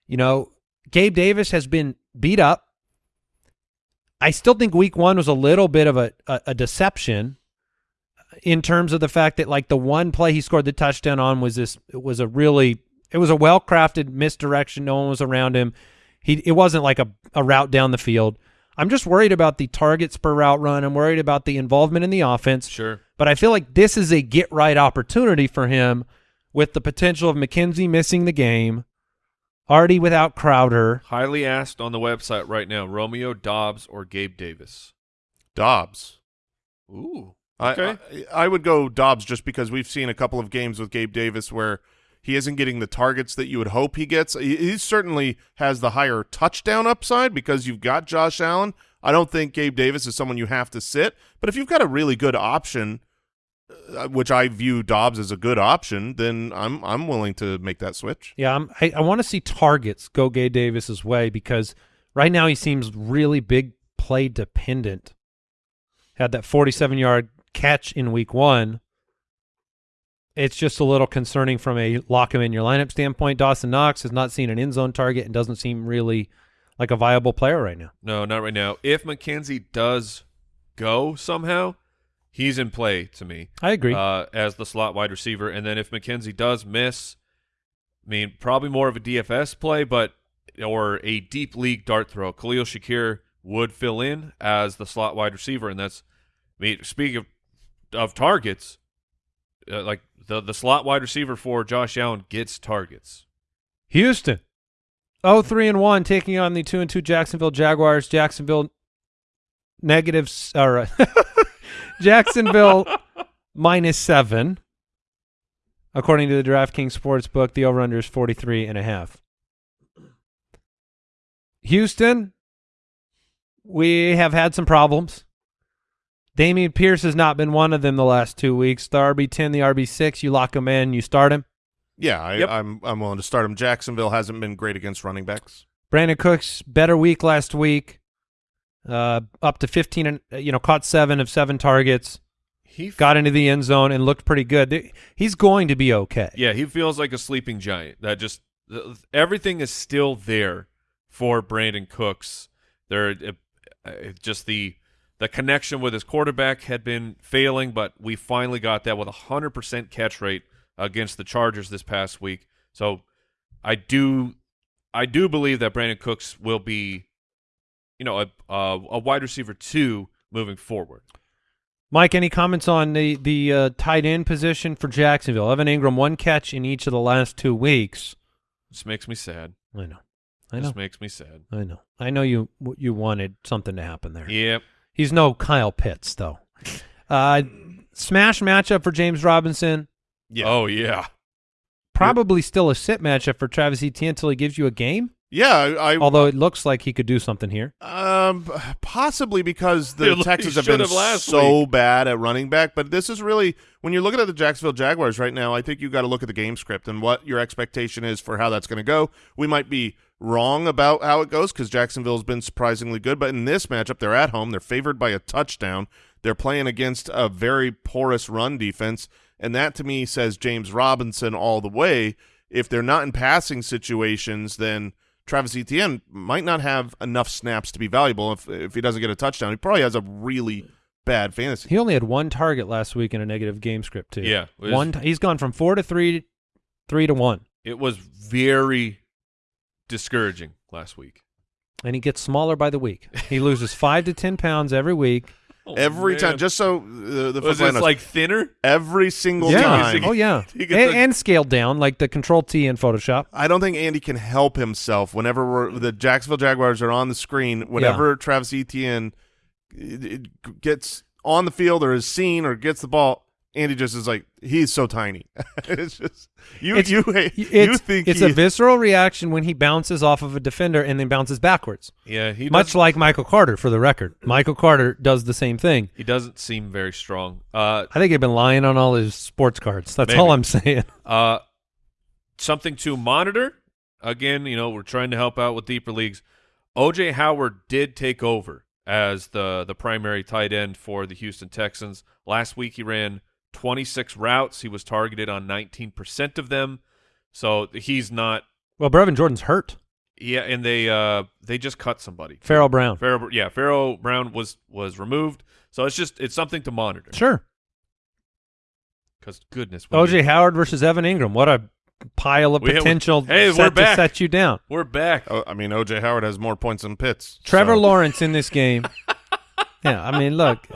You know, Gabe Davis has been beat up. I still think week one was a little bit of a, a, a deception in terms of the fact that like the one play he scored the touchdown on was this it was a really it was a well crafted misdirection. No one was around him. He it wasn't like a, a route down the field. I'm just worried about the targets per route run. I'm worried about the involvement in the offense. Sure. But I feel like this is a get right opportunity for him with the potential of McKenzie missing the game, already without Crowder. Highly asked on the website right now: Romeo Doubs or Gabe Davis. Doubs. Ooh. I- Okay. I, I would go Doubs just because we've seen a couple of games with Gabe Davis where he isn't getting the targets that you would hope he gets. He, he certainly has the higher touchdown upside because you've got Josh Allen. I don't think Gabe Davis is someone you have to sit, but if you've got a really good option, uh, which I view Doubs as a good option, then I'm I'm willing to make that switch. Yeah, I'm, I, I want to see targets go Gabe Davis's way because right now he seems really big play dependent. Had that 47 yard catch in week one. It's just a little concerning from a lock him in your lineup standpoint. Dawson Knox has not seen an end zone target and doesn't seem really like a viable player right now. No, not right now. If McKenzie does go somehow, he's in play to me. I agree. Uh, as the slot wide receiver, and then if McKenzie does miss, I mean, probably more of a DFS play, but or a deep league dart throw. Khalil Shakir would fill in as the slot wide receiver, and that's. I mean, speaking of of targets, uh, like the the slot wide receiver for Josh Allen gets targets. Houston. Oh, three and one, taking on the two and two Jacksonville Jaguars. Jacksonville negatives or uh, Jacksonville minus seven. According to the DraftKings sports book, the over under is 43 and a half. Houston, we have had some problems. Dameon Pierce has not been one of them the last two weeks. The RB10, the RB6, you lock him in, you start him. Yeah, I, Yep. I'm I'm willing to start him. Jacksonville hasn't been great against running backs. Brandin Cooks better week last week. Uh, up to 15 and you know caught 7 of 7 targets. He Got into the end zone and looked pretty good. He's going to be okay. Yeah, he feels like a sleeping giant. That just everything is still there for Brandin Cooks. There, uh, uh, just the the connection with his quarterback had been failing, but we finally got that with a hundred percent catch rate against the Chargers this past week. So I do, I do believe that Brandin Cooks will be, you know, a a, a wide receiver two moving forward. Mike, any comments on the the uh, tight end position for Jacksonville? Evan Engram one catch in each of the last 2 weeks. This makes me sad. I know. I know. This makes me sad. I know. I know you you wanted something to happen there. Yep. He's no Kyle Pitts though. Uh, smash matchup for James Robinson. Yeah. Oh yeah. Probably still a sit matchup for Travis Etienne until he gives you a game. Yeah, I, I Although it looks like he could do something here. Um, possibly because the He Texans have been have last so bad at running back, but this is really when you're looking at the Jacksonville Jaguars right now. I think you got to look at the game script and what your expectation is for how that's going to go. We might be wrong about how it goes because Jacksonville's been surprisingly good, but in this matchup, they're at home. They're favored by a touchdown. They're playing against a very porous run defense, and that to me says James Robinson all the way. If they're not in passing situations, then Travis Etienne might not have enough snaps to be valuable. If if he doesn't get a touchdown, he probably has a really bad fantasy. He only had one target last week in a negative game script too. Yeah, was- one. T- he's gone from four to three, three to one. It was very discouraging last week. and he gets smaller by the week. He loses five to ten pounds every week. Oh, every man. time, just so the, the was football this knows, like thinner? every single yeah. time. Oh yeah. And, get the- and scaled down like the Control T in Photoshop. I don't think Andy can help himself whenever we're, the Jacksonville Jaguars are on the screen. Whenever Travis Etienne uh, it- it gets on the field or is seen or gets the ball, Andy just is like he's so tiny. it's just you It's- you It's, you think it's he, a visceral reaction when he bounces off of a defender and then bounces backwards. Yeah, he Much doesn't- like Michael Carter, for the record. Michael Carter does the same thing. he doesn't seem very strong. Uh, I think he's been lying on all his sports cards. That's Maybe. all I'm saying. Uh, something to monitor. Again, you know, we're trying to help out with deeper leagues. OJ Howard did take over as the the primary tight end for the Houston Texans. Last week he ran 26 routes. He was targeted on 19% of them. So he's not Well, Brevin Jordan's hurt. yeah, and they uh they just cut somebody. Pharaoh Brown. Pharaoh, yeah, Pharaoh Brown was was removed. So it's just it's something to monitor. Sure. Cuz goodness. OJ you- Howard versus Evan Engram. What a pile of We- potential hey, set we're to back. set you down. we're back. Oh, I mean, OJ Howard has more points than Pitts. Trevor so- Lawrence in this game. yeah, I mean, look.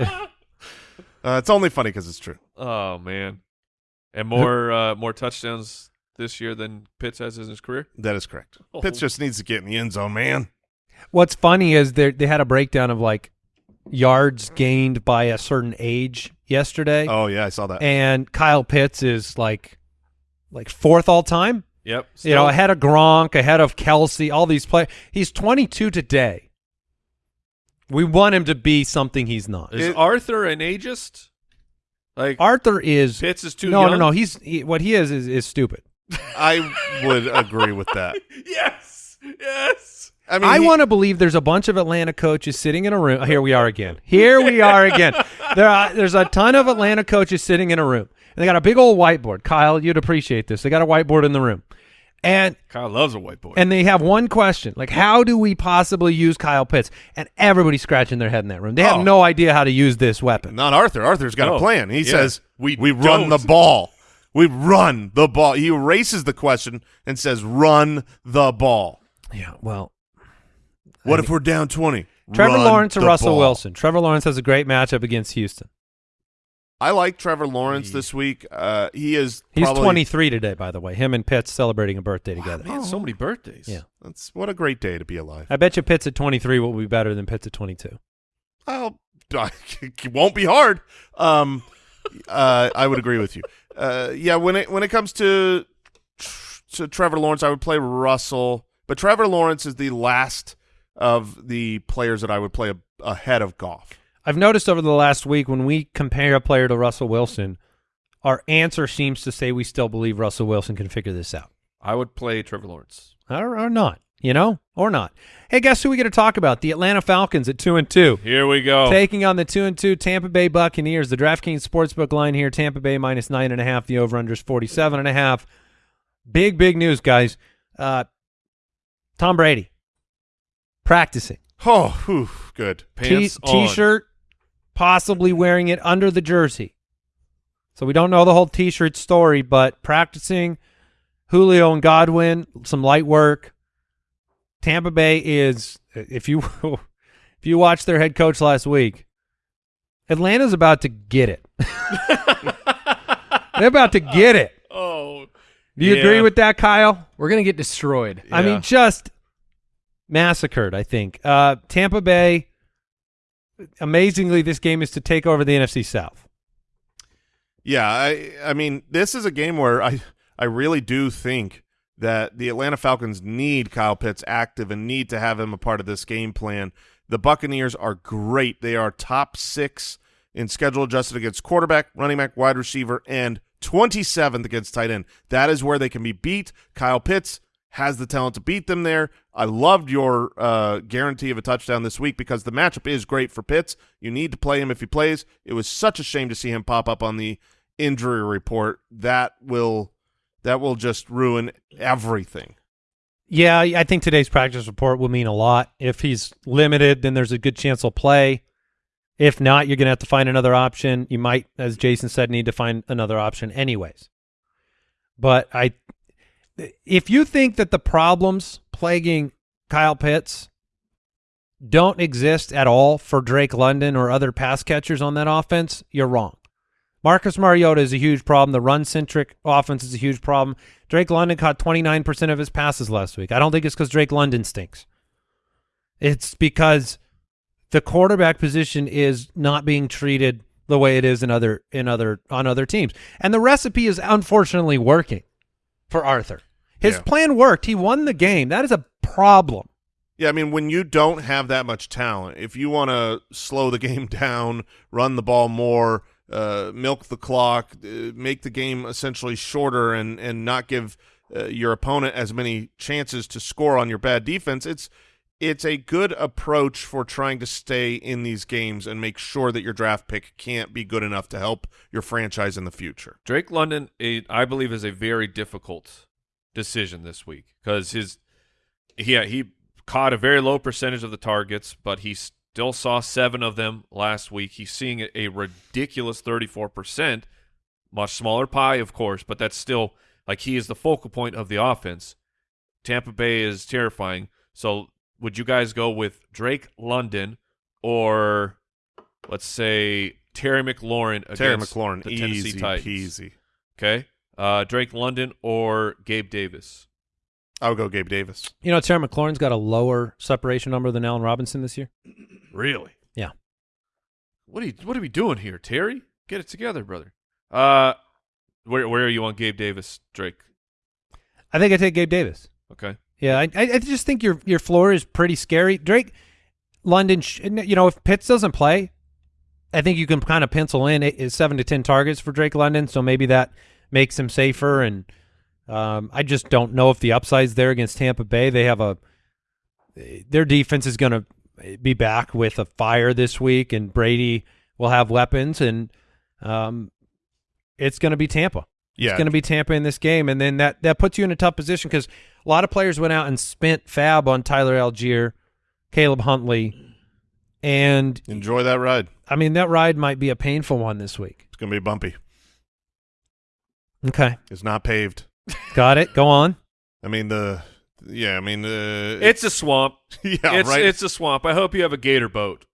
Uh, it's only funny because it's true. Oh man, and more uh, more touchdowns this year than Pitts has in his career. That is correct. Oh. Pitts just needs to get in the end zone, man. What's funny is they they had a breakdown of like yards gained by a certain age yesterday, Oh yeah, I saw that. and Kyle Pitts is like like fourth all time. Yep. you know, ahead of Gronk, ahead of Kelce, all these players. He's 22 today. We want him to be something he's not. is it- Arthur an ageist? Like Arthur is Pitts is too no, young. no, no. He's he, what he is is, is stupid. I would agree with that. yes, yes. I mean, I he- want to believe there's a bunch of Atlanta coaches sitting in a room. Here we are again. Here we are again. There are, there's a ton of Atlanta coaches sitting in a room. And they got a big old whiteboard. Kyle, you'd appreciate this. They got a whiteboard in the room. And Kyle loves a white boy. and they have one question, like how do we possibly use Kyle Pitts? And everybody's scratching their head in that room. They have Oh. no idea how to use this weapon. Not Arthur. Arthur's got No. a oh, plan. He Yeah. says We we run the ball. We run the ball. He erases the question and says run the ball. Yeah, well, What if we're down twenty? Trevor Run Lawrence or Russell ball. Wilson? Trevor Lawrence has a great matchup against Houston. I like Trevor Lawrence this week. Uh, he is He's probably, 23 today, by the way. Him and Pitts celebrating a birthday together. Man, so many birthdays. Yeah. That's what a great day to be alive. I bet you Pitts at 23 will be better than Pitts at 22. I'll, it won't be hard. Um, uh, I would agree with you. Uh, yeah, when it when it comes to to Trevor Lawrence, I would play Russell, but Trevor Lawrence is the last of the players that I would play a, ahead of Goff. I've noticed over the last week when we compare a player to Russell Wilson, our answer seems to say we still believe Russell Wilson can figure this out. I would play Trevor Lawrence. Or, or not, you know, or not. Hey, guess who we get to talk about? The Atlanta Falcons at 2 and 2. Here we go. Taking on the two and two Tampa Bay Buccaneers. The DraftKings Sportsbook line here: Tampa Bay minus nine and a half. The over under is forty seven and a half. Big big news, guys. Uh, Tom Brady practicing Oh, whew, good. Pants t-shirt, possibly wearing it under the jersey. So we don't know the whole t-shirt story, but practicing Julio and Godwin, some light work. Tampa Bay is if you if you watched their head coach last week, Atlanta's about to get it. They're about to get it. Oh, Do you Yeah. agree with that, Kyle? We're gonna get destroyed. I mean, just massacred. I think uh, Tampa Bay. Amazingly, this game is to take over the NFC South. Yeah, I I mean, this is a game where I I really do think that the Atlanta Falcons need Kyle Pitts active and need to have him a part of this game plan. The Buccaneers are great. They are top 6 in schedule adjusted against quarterback, running back, wide receiver and 27th against tight end. That is where they can be beat. Kyle Pitts has the talent to beat them there. I loved your uh, guarantee of a touchdown this week because the matchup is great for Pitts. You need to play him if he plays. It was such a shame to see him pop up on the injury report. That will that will just ruin everything. Yeah, I think today's practice report will mean a lot. If he's limited, then there's a good chance he'll play. If not, you're going to have to find another option. You might, as Jason said, need to find another option anyways. But I, if you think that the problems plaguing Kyle Pitts don't exist at all for Drake London or other pass catchers on that offense, you're wrong. Marcus Mariota is a huge problem. The run-centric offense is a huge problem. Drake London caught 29% of his passes last week. I don't think it's because Drake London stinks. It's because the quarterback position is not being treated the way it is in other in other on other teams. And the recipe is unfortunately working for Arthur. His Yeah. plan worked. He won the game. That is a problem. Yeah, I mean, when you don't have that much talent, if you want to slow the game down, run the ball more, uh, milk the clock, uh, make the game essentially shorter, and and not give uh, your opponent as many chances to score on your bad defense, it's it's a good approach for trying to stay in these games and make sure that your draft pick can't be good enough to help your franchise in the future. Drake London, I believe, is a very difficult decision this week because his, yeah, he caught a very low percentage of the targets, but he still saw seven of them last week. He's seeing a, ridiculous thirty-four percent, much smaller pie, of course, but that's still like he is the focal point of the offense. Tampa Bay is terrifying. So, would you guys go with Drake London or let's say Terry McLaurin against Terry McLaurin, the Tennessee easy Titans? peasy. Okay. Uh, Drake London or Gabe Davis? I would go Gabe Davis. You know, Terry McLaurin's got a lower separation number than Allen Robinson this year. Really? Yeah. What are you What are we doing here, Terry? Get it together, brother. Uh, where Where are you on Gabe Davis, Drake? I think I take Gabe Davis. Okay. Yeah, I, I just think your your floor is pretty scary. Drake London, you know, if Pitts doesn't play, I think you can kind of pencil in eight, seven to ten targets for Drake London. So maybe that makes him safer. And um, I just don't know if the upside's there against Tampa Bay. They have a their defense is going to be back with a fire this week, and Brady will have weapons, and um, it's going to be Tampa. Yeah, It's going to be Tampa in this game, and then that that puts you in a tough position because a lot of players went out and spent FAAB on Tyler Allgeier, Caleb Huntley, and enjoy that ride. I mean that ride might be a painful one this week. It's going to be bumpy. Okay, It's not paved. got it. Go on. I mean the yeah. I mean the It's a swamp. yeah it's right. it's a swamp. I hope you have a gator boat.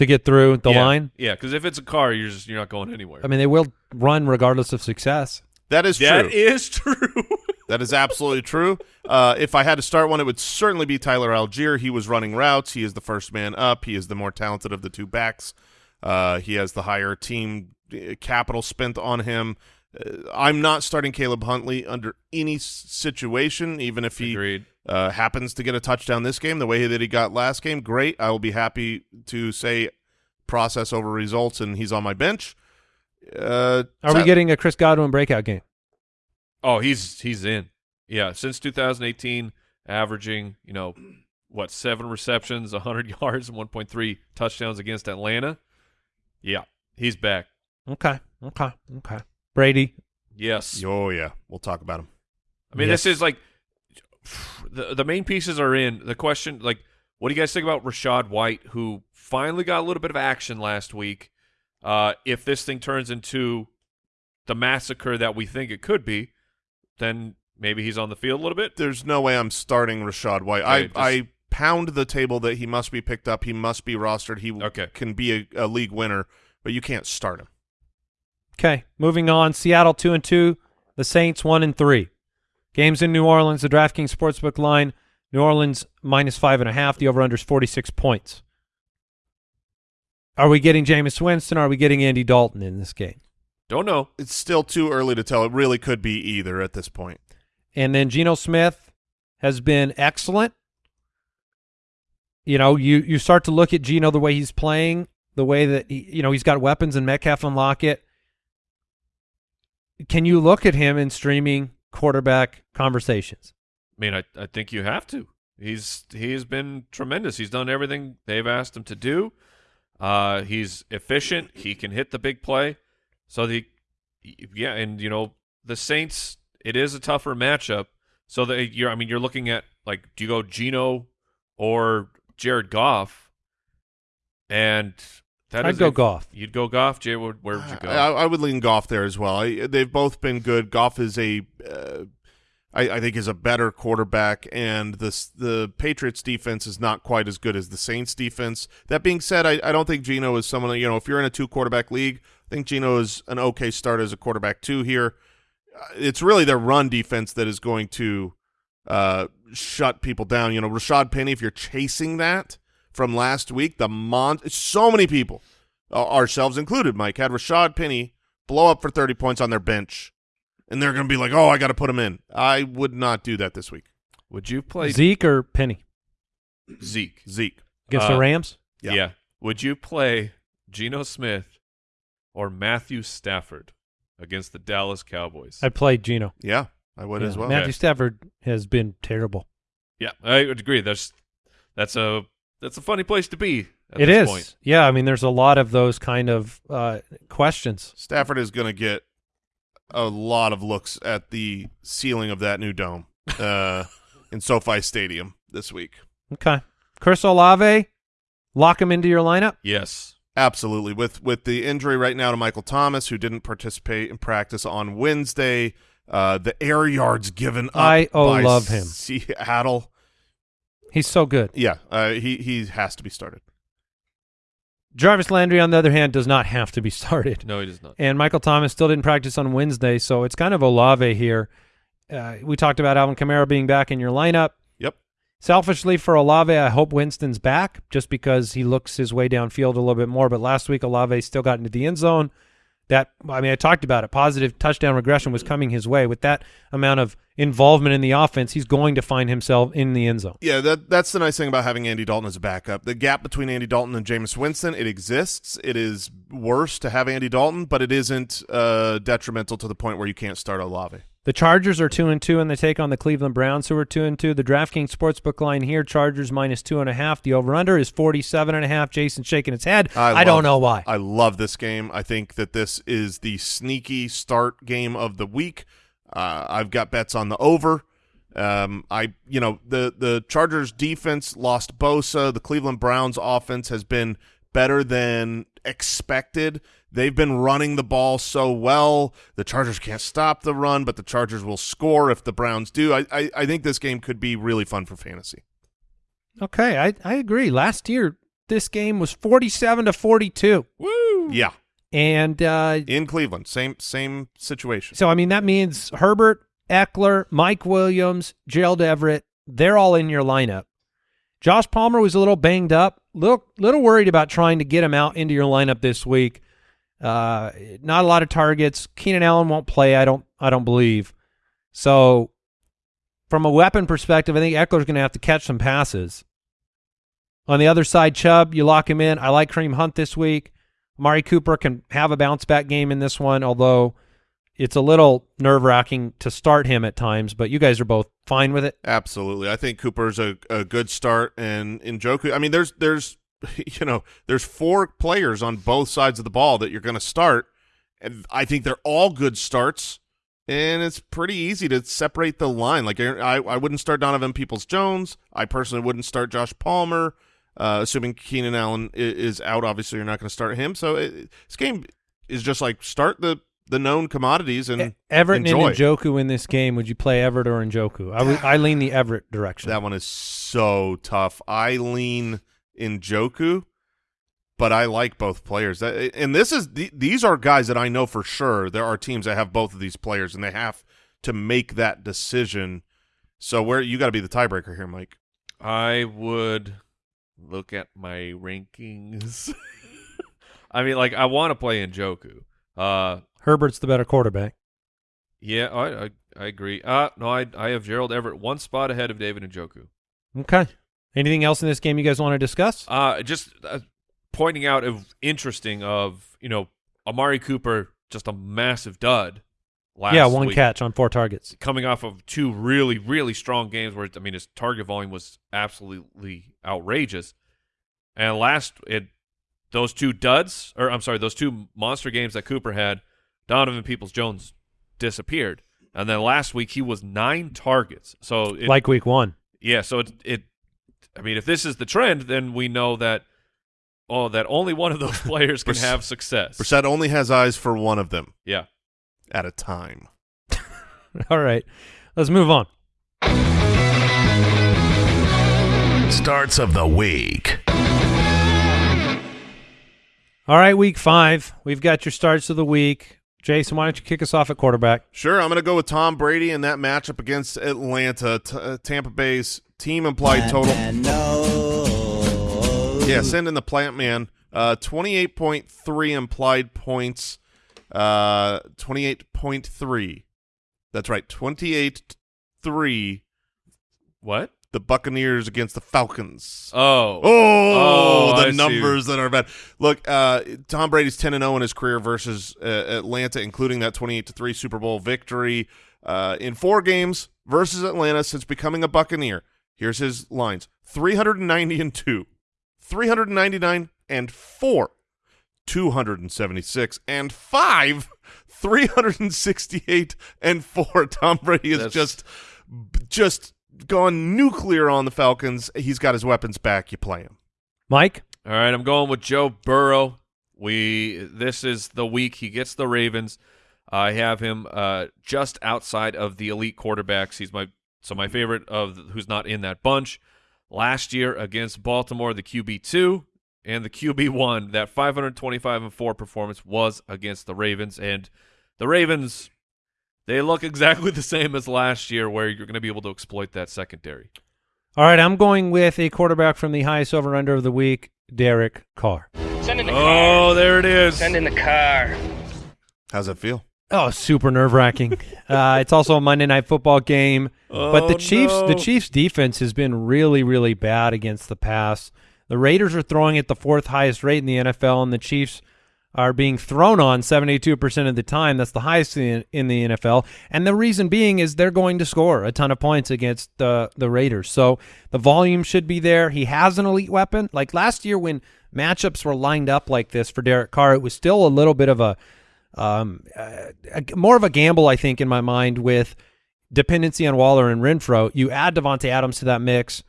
To get through the Yeah. line, Yeah, because if it's a car, you're just you're not going anywhere. I mean they will run regardless of success. that is that true. is true. that is absolutely true. Uh, if I had to start one, it would certainly be Tyler Allgeier. He was running routes. He is the first man up. He is the more talented of the two backs. Uh, he has the higher team uh, capital spent on him. Uh, I'm not starting Caleb Huntley under any situation, even if he uh, happens to get a touchdown this game the way that he got last game. Great. I will be happy to say process over results, and he's on my bench. Uh, Are we getting a Chris Godwin breakout game? Oh, he's he's in. Yeah, since 2018, averaging you know what seven receptions, 100 yards, and 1.3 touchdowns against Atlanta. Yeah, he's back. Okay, okay, okay. Brady, Yes. Oh yeah, we'll talk about him. I mean, Yes. this is like the the main pieces are in. The question, like, what do you guys think about Rachaad White, who finally got a little bit of action last week? Uh, if this thing turns into the massacre that we think it could be, then maybe he's on the field a little bit. There's no way I'm starting Rachaad White. Okay, I just- I pound the table that he must be picked up. He must be rostered. He Okay. can be a, a league winner, but you can't start him. Okay, moving on. Seattle two and two, the Saints one and three. Games in New Orleans. The DraftKings sportsbook line: New Orleans minus five and a half. The over/under is forty six points. Are we getting Jameis Winston? Are we getting Andy Dalton in this game? Don't know. It's still too early to tell. It really could be either at this point. And then Geno Smith has been excellent. You know, you you start to look at Geno the way he's playing, the way that he, you know he's got weapons and Metcalf and Lockett. Can you look at him in streaming quarterback conversations? I mean, I, I think you have to. He's he's been tremendous. He's done everything they've asked him to do. Uh, he's efficient. He can hit the big play. So the yeah, and you know the Saints. It is a tougher matchup. So that you're, I mean, you're looking at like, do you go Geno or Jared Goff? And that I'd is go a- Goff. You'd go Goff, Jay, where, where would you go? I, I would lean Goff there as well. I, they've both been good. Goff is a uh, I, I think is a better quarterback, and this the Patriots defense is not quite as good as the Saints defense. That being said, I, I don't think Geno is someone you know. If you're in a two quarterback league, I think Geno is an okay start as a quarterback two here. Uh, It's really their run defense that is going to uh, shut people down. You know, Rashaad Penny. If you're chasing that from last week, the mon so many people, uh, ourselves included, Mike had Rashaad Penny blow up for 30 points on their bench and they're going to be like, "Oh, I got to put him in." I would not do that this week. Would you play Zeke or Penny Zeke? Zeke. against Uh, the Rams? Yeah. Yeah. Would you play Geno Smith or Matthew Stafford against the Dallas Cowboys? I played Geno. Yeah, I would as well. Matthew Stafford has been terrible. yeah, I would agree. That's that's a that's a funny place to be. At It this is. Point. Yeah, I mean, there's a lot of those kind of uh, questions. Stafford is going to get a lot of looks at the ceiling of that new dome uh, in SoFi Stadium this week. Okay. Chris Olave, lock him into your lineup. Yes. Absolutely. With with the injury right now to Michael Thomas, who didn't participate in practice on Wednesday, uh, the air yards given up I, oh, by love him. Seattle. He's so good. Yeah, uh, he he has to be started. Jarvis Landry, on the other hand, does not have to be started. No, he does not. And Michael Thomas still didn't practice on Wednesday, so it's kind of Olave here. Uh, we talked about Alvin Kamara being back in your lineup. Yep. Selfishly for Olave, I hope Winston's back just because he looks his way downfield a little bit more. But last week, Olave still got into the end zone. That I mean, I talked about it. Positive touchdown regression was coming his way. With that amount of involvement in the offense, he's going to find himself in the end zone. Yeah, that that's the nice thing about having Andy Dalton as a backup. The gap between Andy Dalton and Jameis Winston, it exists. It is worse to have Andy Dalton, but it isn't uh, detrimental to the point where you can't start Olave. The Chargers are two and two, and they take on the Cleveland Browns, who are two and two. The DraftKings sportsbook line here: Chargers minus two and a half. The over/under is forty-seven and a half. Jason shaking his head. I, love- don't know why. I love this game. I think that this is the sneaky start game of the week. Uh, I've got bets on the over. Um, I, you know, the the Chargers defense lost Bosa. The Cleveland Browns offense has been better than expected. They've been running the ball so well. The Chargers can't stop the run, but the Chargers will score if the Browns do. I, I, I think this game could be really fun for fantasy. Okay, I, I agree. Last year, this game was forty-seven to forty-two, Woo! Yeah, and uh, in Cleveland, same same situation. so I mean that means Herbert, Ekeler, Mike Williams, Gerald Everett, they're all in your lineup. Josh Palmer was a little banged up, little little worried about trying to get him out into your lineup this week. Uh, not a lot of targets. Keenan Allen won't play. I don't. I don't believe. So, from a weapon perspective, I think Ekeler's going to have to catch some passes. On the other side, Chubb, you lock him in. I like Kareem Hunt this week. Mari Cooper can have a bounce back game in this one, although it's a little nerve wracking to start him at times. But you guys are both fine with it. Absolutely. I think Cooper's a, a good start and Njoku. I mean, there's there's you know, there's four players on both sides of the ball that you're going to start. And I think they're all good starts. And it's pretty easy to separate the line. Like I, I wouldn't start Donovan Peoples Jones. I personally wouldn't start Josh Palmer. Uh, assuming Keenan Allen is, out, obviously you're not going to start him. So it, this game is just like start the the known commodities and Everett enjoy. and Njoku in this game. Would you play Everett or Njoku? I would- I lean the Everett direction. That one is so tough. I lean Njoku, but I like both players. And this is these are guys that I know for sure there are teams that have both of these players, and they have to make that decision. So where you got to be the tiebreaker here, Mike. I would look at my rankings. I mean, like I want to play Njoku. Uh, Herbert's the better quarterback. yeah, I, I I agree. Uh no, I I have Gerald Everett one spot ahead of David Njoku. Okay. Anything else in this game you guys want to discuss? Uh, just uh, pointing out of interesting of you know Amari Cooper just a massive dud. Last yeah, one week. catch on four targets. coming off of two really, really strong games where I mean his target volume was absolutely outrageous. And last it those two duds, or I'm sorry, those two monster games that Cooper had, Donovan Peoples Jones disappeared. And then last week he was nine targets. So it, like week one. yeah, so it it I mean if this is the trend, then we know that oh that only one of those players can Brissett- have success. Brissett only has eyes for one of them Yeah. at a time. All right. Let's move on. Starts of the week. All right, week five. We've got your starts of the week. Jason, why don't you kick us off at quarterback? Sure, I'm going to go with Tom Brady in that matchup against Atlanta. T- uh, Tampa Bay's team implied total. no Yeah, send in the plant man. Uh, 28.3 implied points. Uh, 28.3. That's right, 28-3. What? The Buccaneers against the Falcons. Oh. Oh, Oh, the I see. numbers that are bad. Look, uh, Tom Brady's 10 and 0 in his career versus uh, Atlanta, including that 28 to 3 Super Bowl victory uh, in four games versus Atlanta since becoming a Buccaneer. Here's his lines 390 and 2, 399 and 4, 276 and 5, 368 and 4. Tom Brady is That's- just just gone nuclear on the Falcons. He's got his weapons back. You play him. Mike? All right, I'm going with Joe Burrow. We this is the week he gets the Ravens. I have him uh, just outside of the elite quarterbacks. He's my so my favorite of who's not in that bunch. Last year against Baltimore, the QB two and the QB one, that 525 and four performance was against the Ravens, and the Ravens they look exactly the same as last year, where you're going to be able to exploit that secondary. All right, I'm going with a quarterback from the highest over under of the week, Derek Carr. Send in the Oh, car. there it is. Send in the car. How's it feel? Oh, super nerve wracking. uh, it's also a Monday night football game. but the Oh, Chiefs the. Chiefs defense has been really, really bad against the pass. The Raiders are throwing at the fourth highest rate in the NFL, and the Chiefs are being thrown on 72% of the time. That's the highest in, in the NFL. And the reason being is they're going to score a ton of points against the, the Raiders. So the volume should be there. He has an elite weapon. Like last year when matchups were lined up like this for Derek Carr, it was still a little bit of a um, a- more of a gamble, I think, in my mind with dependency on Waller and Renfrow. You add Davante Adams to that mix,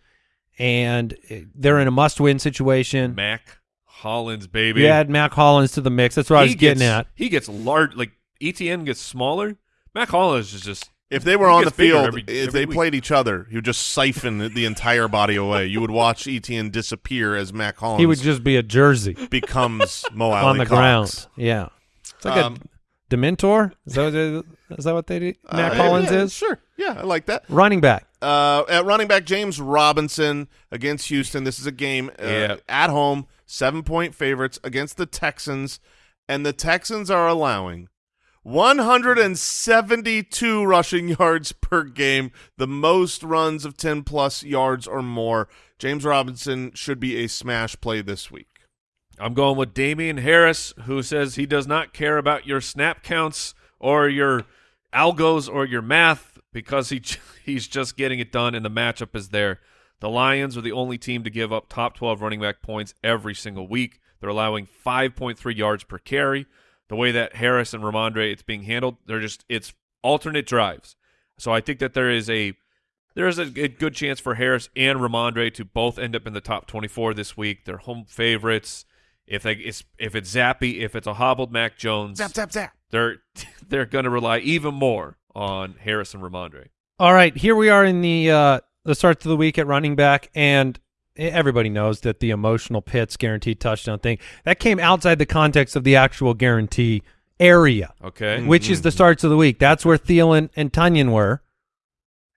and uh, they're in a must-win situation. Mack Hollins, baby. You add Mack Hollins to the mix. That's what I was He getting gets, at. He gets large. Like Etienne gets smaller. Mack Hollins is just. If they were on the field, every- if every they week. played each other, he would just siphon the entire body away. You would watch Etienne disappear as Mack Hollins He would just be a jersey becomes Mo on the Alie-Cox. ground. Yeah, it's like Um, a Dementor. Is that what they- is that what they do? Mack Uh, Hollins yeah, is Sure. Yeah, I like that. running back. Uh, at running back, James Robinson against Houston. This is a game uh, Yeah. at home, seven point favorites against the Texans, and the Texans are allowing 172 rushing yards per game, the most runs of 10 plus yards or more. James Robinson should be a smash play this week. I'm going with Damien Harris, who says he does not care about your snap counts or your algos or your math because he he's just getting it done, and the matchup is there. The Lions are the only team to give up top 12 running back points every single week. They're allowing 5.3 yards per carry. The way that Harris and Rhamondre it's being handled, they're just it's alternate drives. So I think that there is a there is a, a good chance for Harris and Rhamondre to both end up in the top 24 this week. They're home favorites. If they it's, if it's Zappe, if it's a hobbled Mac Jones, Zap, zap, zap. they're they're going to rely even more on Harris and Rhamondre. All right, here we are in the uh, the start of the week at running back, and everybody knows that the emotional Pitts guaranteed touchdown thing that came outside the context of the actual guarantee area, Okay, mm-hmm. which is the starts of the week. That's where Thielen and Tonyan were,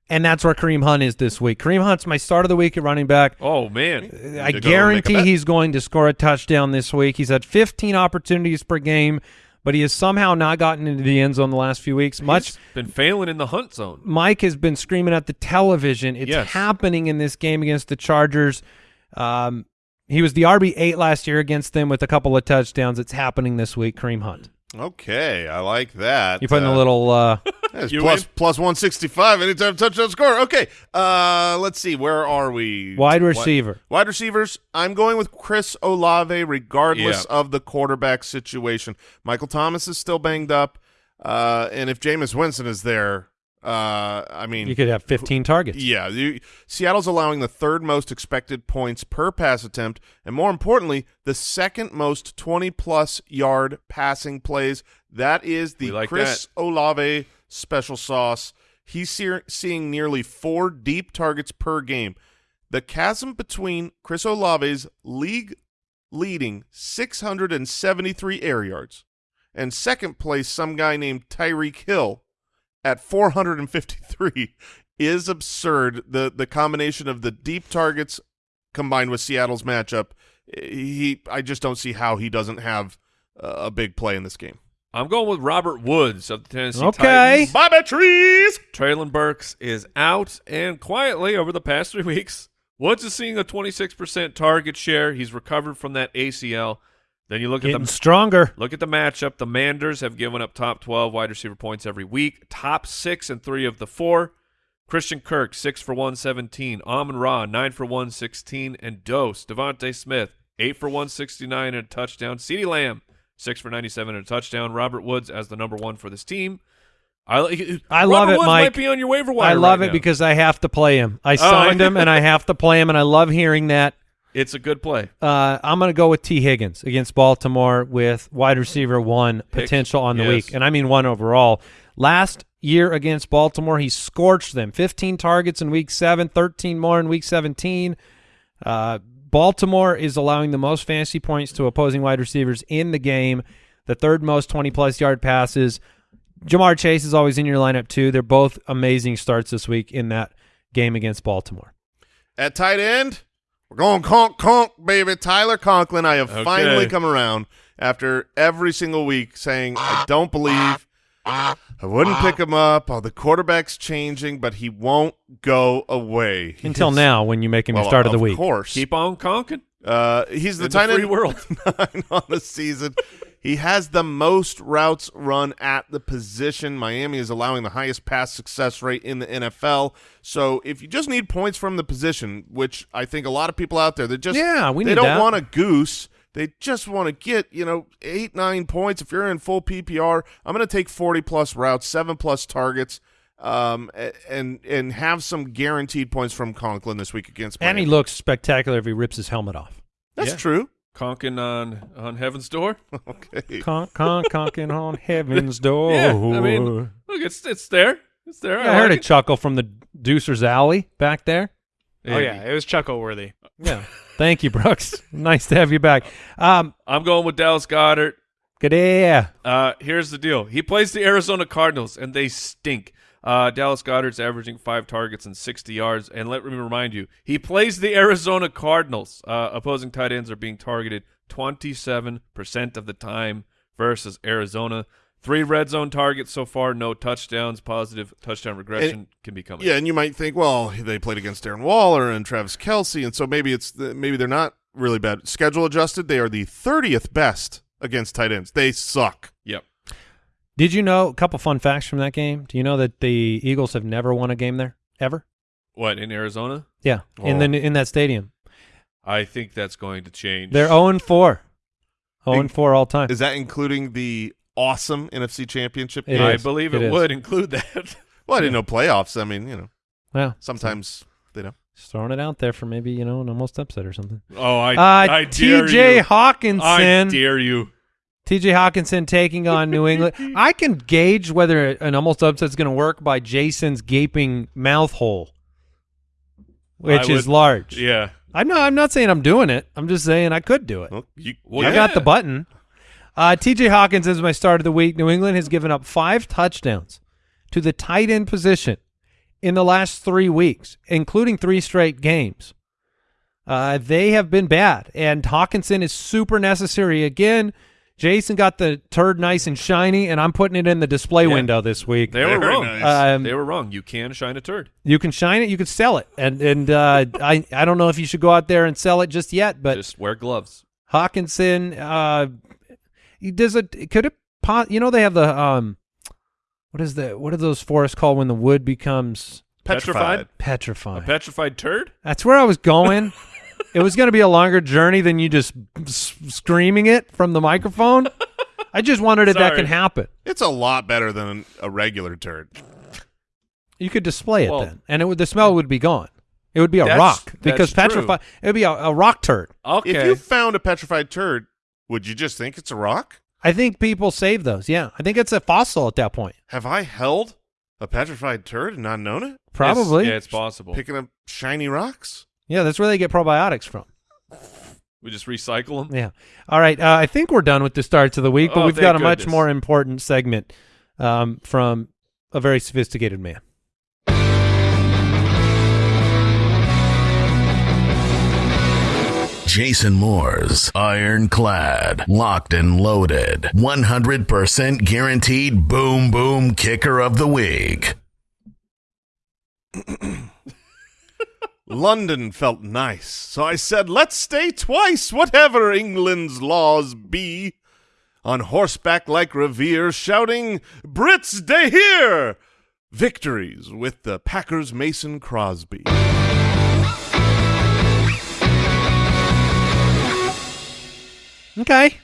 and that's where Kareem Hunt is this week. Kareem Hunt's my start of the week at running back. oh man, uh, I to go and make a guarantee he's going to score a touchdown this week. He's had 15 opportunities per game, but he has somehow not gotten into the end zone the last few weeks. Much He's been failing in the hunt zone. Mike has been screaming at the television. It's Yes. happening in this game against the Chargers. Um, he was the RB eight last year against them with a couple of touchdowns. It's happening this week. Kareem Hunt. Okay, I like that. You putting Uh, a little. Uh, You plus one sixty five anytime touchdown score. Okay, uh, let's see. Where are we? Wide Wi- receiver. Wide receivers. I'm going with Chris Olave, regardless Yeah. of the quarterback situation. Michael Thomas is still banged up, uh, and if Jameis Winston is there, uh, I mean, you could have 15 targets. yeah, you, Seattle's allowing the third most expected points per pass attempt, and more importantly, the second most 20 plus yard passing plays. That is the like Chris Olave special sauce. he's see- seeing nearly four deep targets per game. The chasm between Chris Olave's league leading 673 air yards and second place some guy named Tyreek Hill at 453 is absurd. The the combination of the deep targets combined with Seattle's matchup, he I just don't see how he doesn't have uh, a big play in this game. I'm going with Robert Woods of the Tennessee Okay. Titans. Bobby Trees. Treylon Burks is out, and quietly over the past three weeks, Woods is seeing a 26% target share. He's recovered from that ACL. Then you look at Getting the stronger. look at the matchup. Commanders have given up top 12 wide receiver points every week, top six and three of the four. Christian Kirk six for 117, Amon Ra nine for 116, and Dose DeVonta Smith eight for 169 and a touchdown. CeeDee Lamb six for 97 and a touchdown. Robert Woods as the number one for this team. I, I love Robert it, Woods Mike. Might be on your waiver wire. I love right it now. because I have to play him. I oh, signed him and I have to play him, and I love hearing that. It's a good play. Uh, I'm going to go with T. Higgins against Baltimore with wide receiver one Pick. potential on the Yes. week, and I mean one overall. Last year against Baltimore, he scorched them. 15 targets in week seven, 13 more in week 17. Uh, Baltimore is allowing the most fantasy points to opposing wide receivers in the game, the third most 20 plus yard passes. Ja'Marr Chase is always in your lineup too. They're both amazing starts this week in that game against Baltimore. At tight end, we're going conk conk, baby. Tyler Conklin. I have Okay. finally come around after every single week saying I don't believe I wouldn't pick him up. Oh, the quarterback's changing, but he won't go away Until is- now, when you make him well, your start of the week. Of course. Keep on conking. Uh, he's the tight end world. nine on the season. He has the most routes run at the position. Miami is allowing the highest pass success rate in the NFL. So if you just need points from the position, which I think a lot of people out there that just Yeah, we they don't that. want a goose. They just want to get you know eight nine points. If you're in full PPR, I'm going to take 40 plus routes, seven plus targets. Um and and have some guaranteed points from Conklin this week against And he looks spectacular if he rips his helmet off. That's Yeah. true. Conking on on heaven's door. Okay. Con, con, conking on heaven's door. Yeah, I mean, look, it's it's there. It's there. Yeah, I heard like a chuckle from the Deucer's Alley back there. Oh yeah, it was chuckle worthy. Yeah. Thank you, Brooks. nice to have you back. Um, I'm going with Dallas Goedert. good day. Uh, here's the deal. He plays the Arizona Cardinals, and they stink. Uh, Dallas Goedert's averaging five targets and 60 yards. And let me remind you, he plays the Arizona Cardinals. Uh, opposing tight ends are being targeted 27% of the time versus Arizona. Three red zone targets so far, no touchdowns. Positive touchdown regression can be coming. Yeah, and you might think, well, they played against Darren Waller and Travis Kelce, and so maybe it's the, maybe they're not really bad. Schedule adjusted, they are the thirtieth best against tight ends. They suck. Yep. Did you know a couple fun facts from that game? Do you know that the Eagles have never won a game there ever? What, in Arizona? Yeah, in Oh. the in that stadium, I think that's going to change. they're zero and four, zero and four all time. Is that including the awesome NFC Championship? Game? I believe It it, is. would include that. Well, I didn't know playoffs. I mean, you know, Well, sometimes they don't. just throwing it out there for maybe you know an almost upset or something. Oh, I, Uh, I dare T.J. you. Hockenson. I dare you. T.J. Hockenson taking on New England. I can gauge whether an almost upset is going to work by Jason's gaping mouth hole, which I is would- large. Yeah. I'm not. I'm not saying I'm doing it. I'm just saying I could do it. Well, you, Well, I got the button. Uh, T.J. Hawkins is my start of the week. New England has given up five touchdowns to the tight end position in the last three weeks, including three straight games. Uh, they have been bad, and Hockenson is super necessary. Again, Jason got the turd nice and shiny, and I'm putting it in the display Yeah. window this week. They were Very wrong. nice. Um, they were wrong. You can shine a turd. you can shine it, you can sell it, and and uh, I I don't know if you should go out there and sell it just yet, but Just wear gloves. Hockenson, uh, does it. Could it? po- You know they have the um, what is the what are those forests called when the wood becomes petrified. A petrified? petrified turd? That's where I was going. it was going to be a longer journey than you just s- screaming it from the microphone. I just wondered if that Sorry. can happen. It's a lot better than a regular turd. You could display it Well- then, and it would the smell would be gone. It would be a That's- rock that's because true. petrified. It would be a, a rock turd. Okay. If you found a petrified turd, would you just think it's a rock? I think people save those. Yeah, I think it's a fossil at that point. Have I held A petrified turd and not known it? Probably. It's- yeah, it's possible. Picking up shiny rocks? Yeah, that's where they get probiotics from. we just recycle them. Yeah. All right. Uh, I think we're done with the starts of the week, but Oh, we've got a much more important segment um, from a very sophisticated man. Jason Moore's ironclad, locked and loaded, 100% guaranteed boom boom kicker of the week. London felt nice, so I said, let's stay twice, whatever England's laws be. On horseback like Revere, shouting, Brits, day here! Victories with the Packers Mason Crosby. Okay.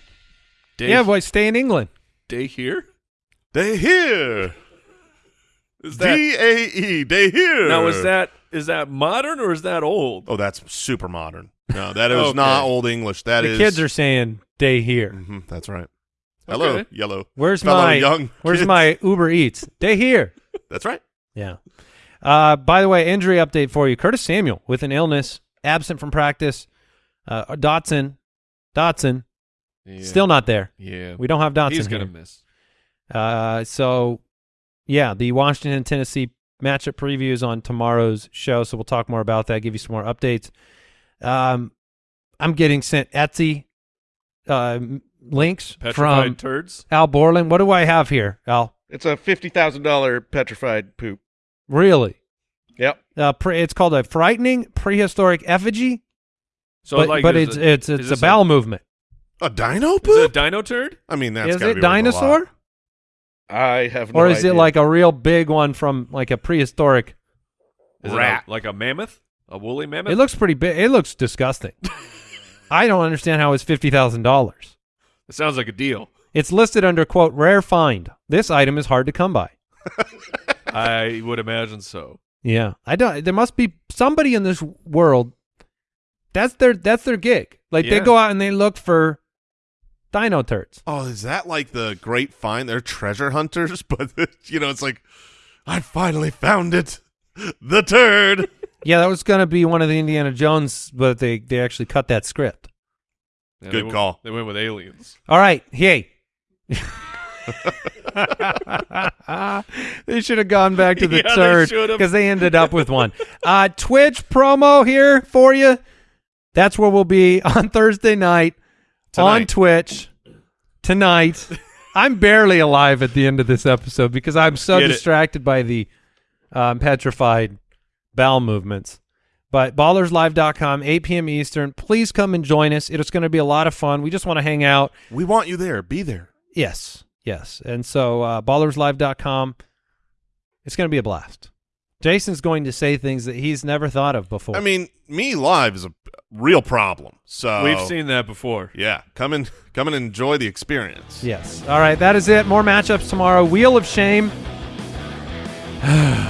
Day, Yeah, boy, stay in England. day here. They here! Is that D-A-E, day here! now? Is that is that modern or is that old? Oh, that's super modern. No, that is Okay. not Old English. That the is- kids are saying day here. Mhm, that's right. Hello, Okay. yellow. Where's fellow my young Where's kids. my Uber Eats? Day here. That's right. Yeah. Uh, by the way, injury update for you: Curtis Samuel with an illness, absent from practice. Uh, Dotson, Dotson, Yeah. still not there. Yeah. We don't have Dotson. He's gonna here. miss. Uh, so yeah, the Washington Tennessee matchup previews on tomorrow's show. So we'll talk more about that. Give you some more updates. Um, I'm getting sent Etsy uh, links Petrified from turds. Al Borland. What do I have here, Al? It's a fifty thousand dollar petrified poop. Really? Yep. Uh, pre- it's called a frightening prehistoric effigy, So but, like, but it's it- it's is it's a this bowel movement. A dino Is it a dino turd? I mean, that's is gotta it be worth a lot. dinosaur, I have no or is it like a real big one from like a prehistoric? Is Rat. it a, like a mammoth? A woolly mammoth? It looks pretty big. It looks disgusting. I don't understand how it's fifty thousand dollars. It sounds like a deal. It's listed under quote rare find. This item is hard to come by. I would imagine so. Yeah, I don't. There must be somebody in this world. That's their that's their gig. Like they go out and they look for dino turds. Oh, is that like the great find? They're treasure hunters, but you know, it's like I finally found it, the turd. Yeah, that was gonna be one of the Indiana Jones, but they they actually cut that script. Yeah, Good they went- call. They went with aliens. All right, hey. they should have gone back to the Yeah, they third should've. because they ended up with one. Uh, Twitch promo here for you. That's where we'll be on Thursday night on Twitch tonight. I'm barely alive at the end of this episode because I'm so Get it. distracted by the um, petrified bowel movements. But ballerslive.com, 8 p.m. Eastern. Please come and join us. It's going to be a lot of fun. We just want to hang out. We want you there. Be there. Yes, yes. And so uh, ballerslive.com, it's going to be a blast. Jason's going to say things that he's never thought of before. I mean, me live is a real problem. So We've seen that before. Yeah, come and come and enjoy the experience. yes. All right, that is it. More matchups tomorrow. Wheel of Shame.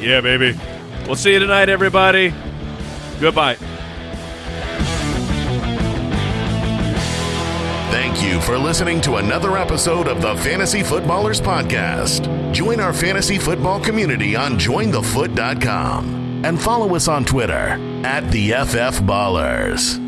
Yeah, baby. We'll see you tonight, everybody. Goodbye. Thank you for listening to another episode of the Fantasy Footballers Podcast. Join our fantasy football community on jointhefoot.com and follow us on Twitter at the FF Ballers.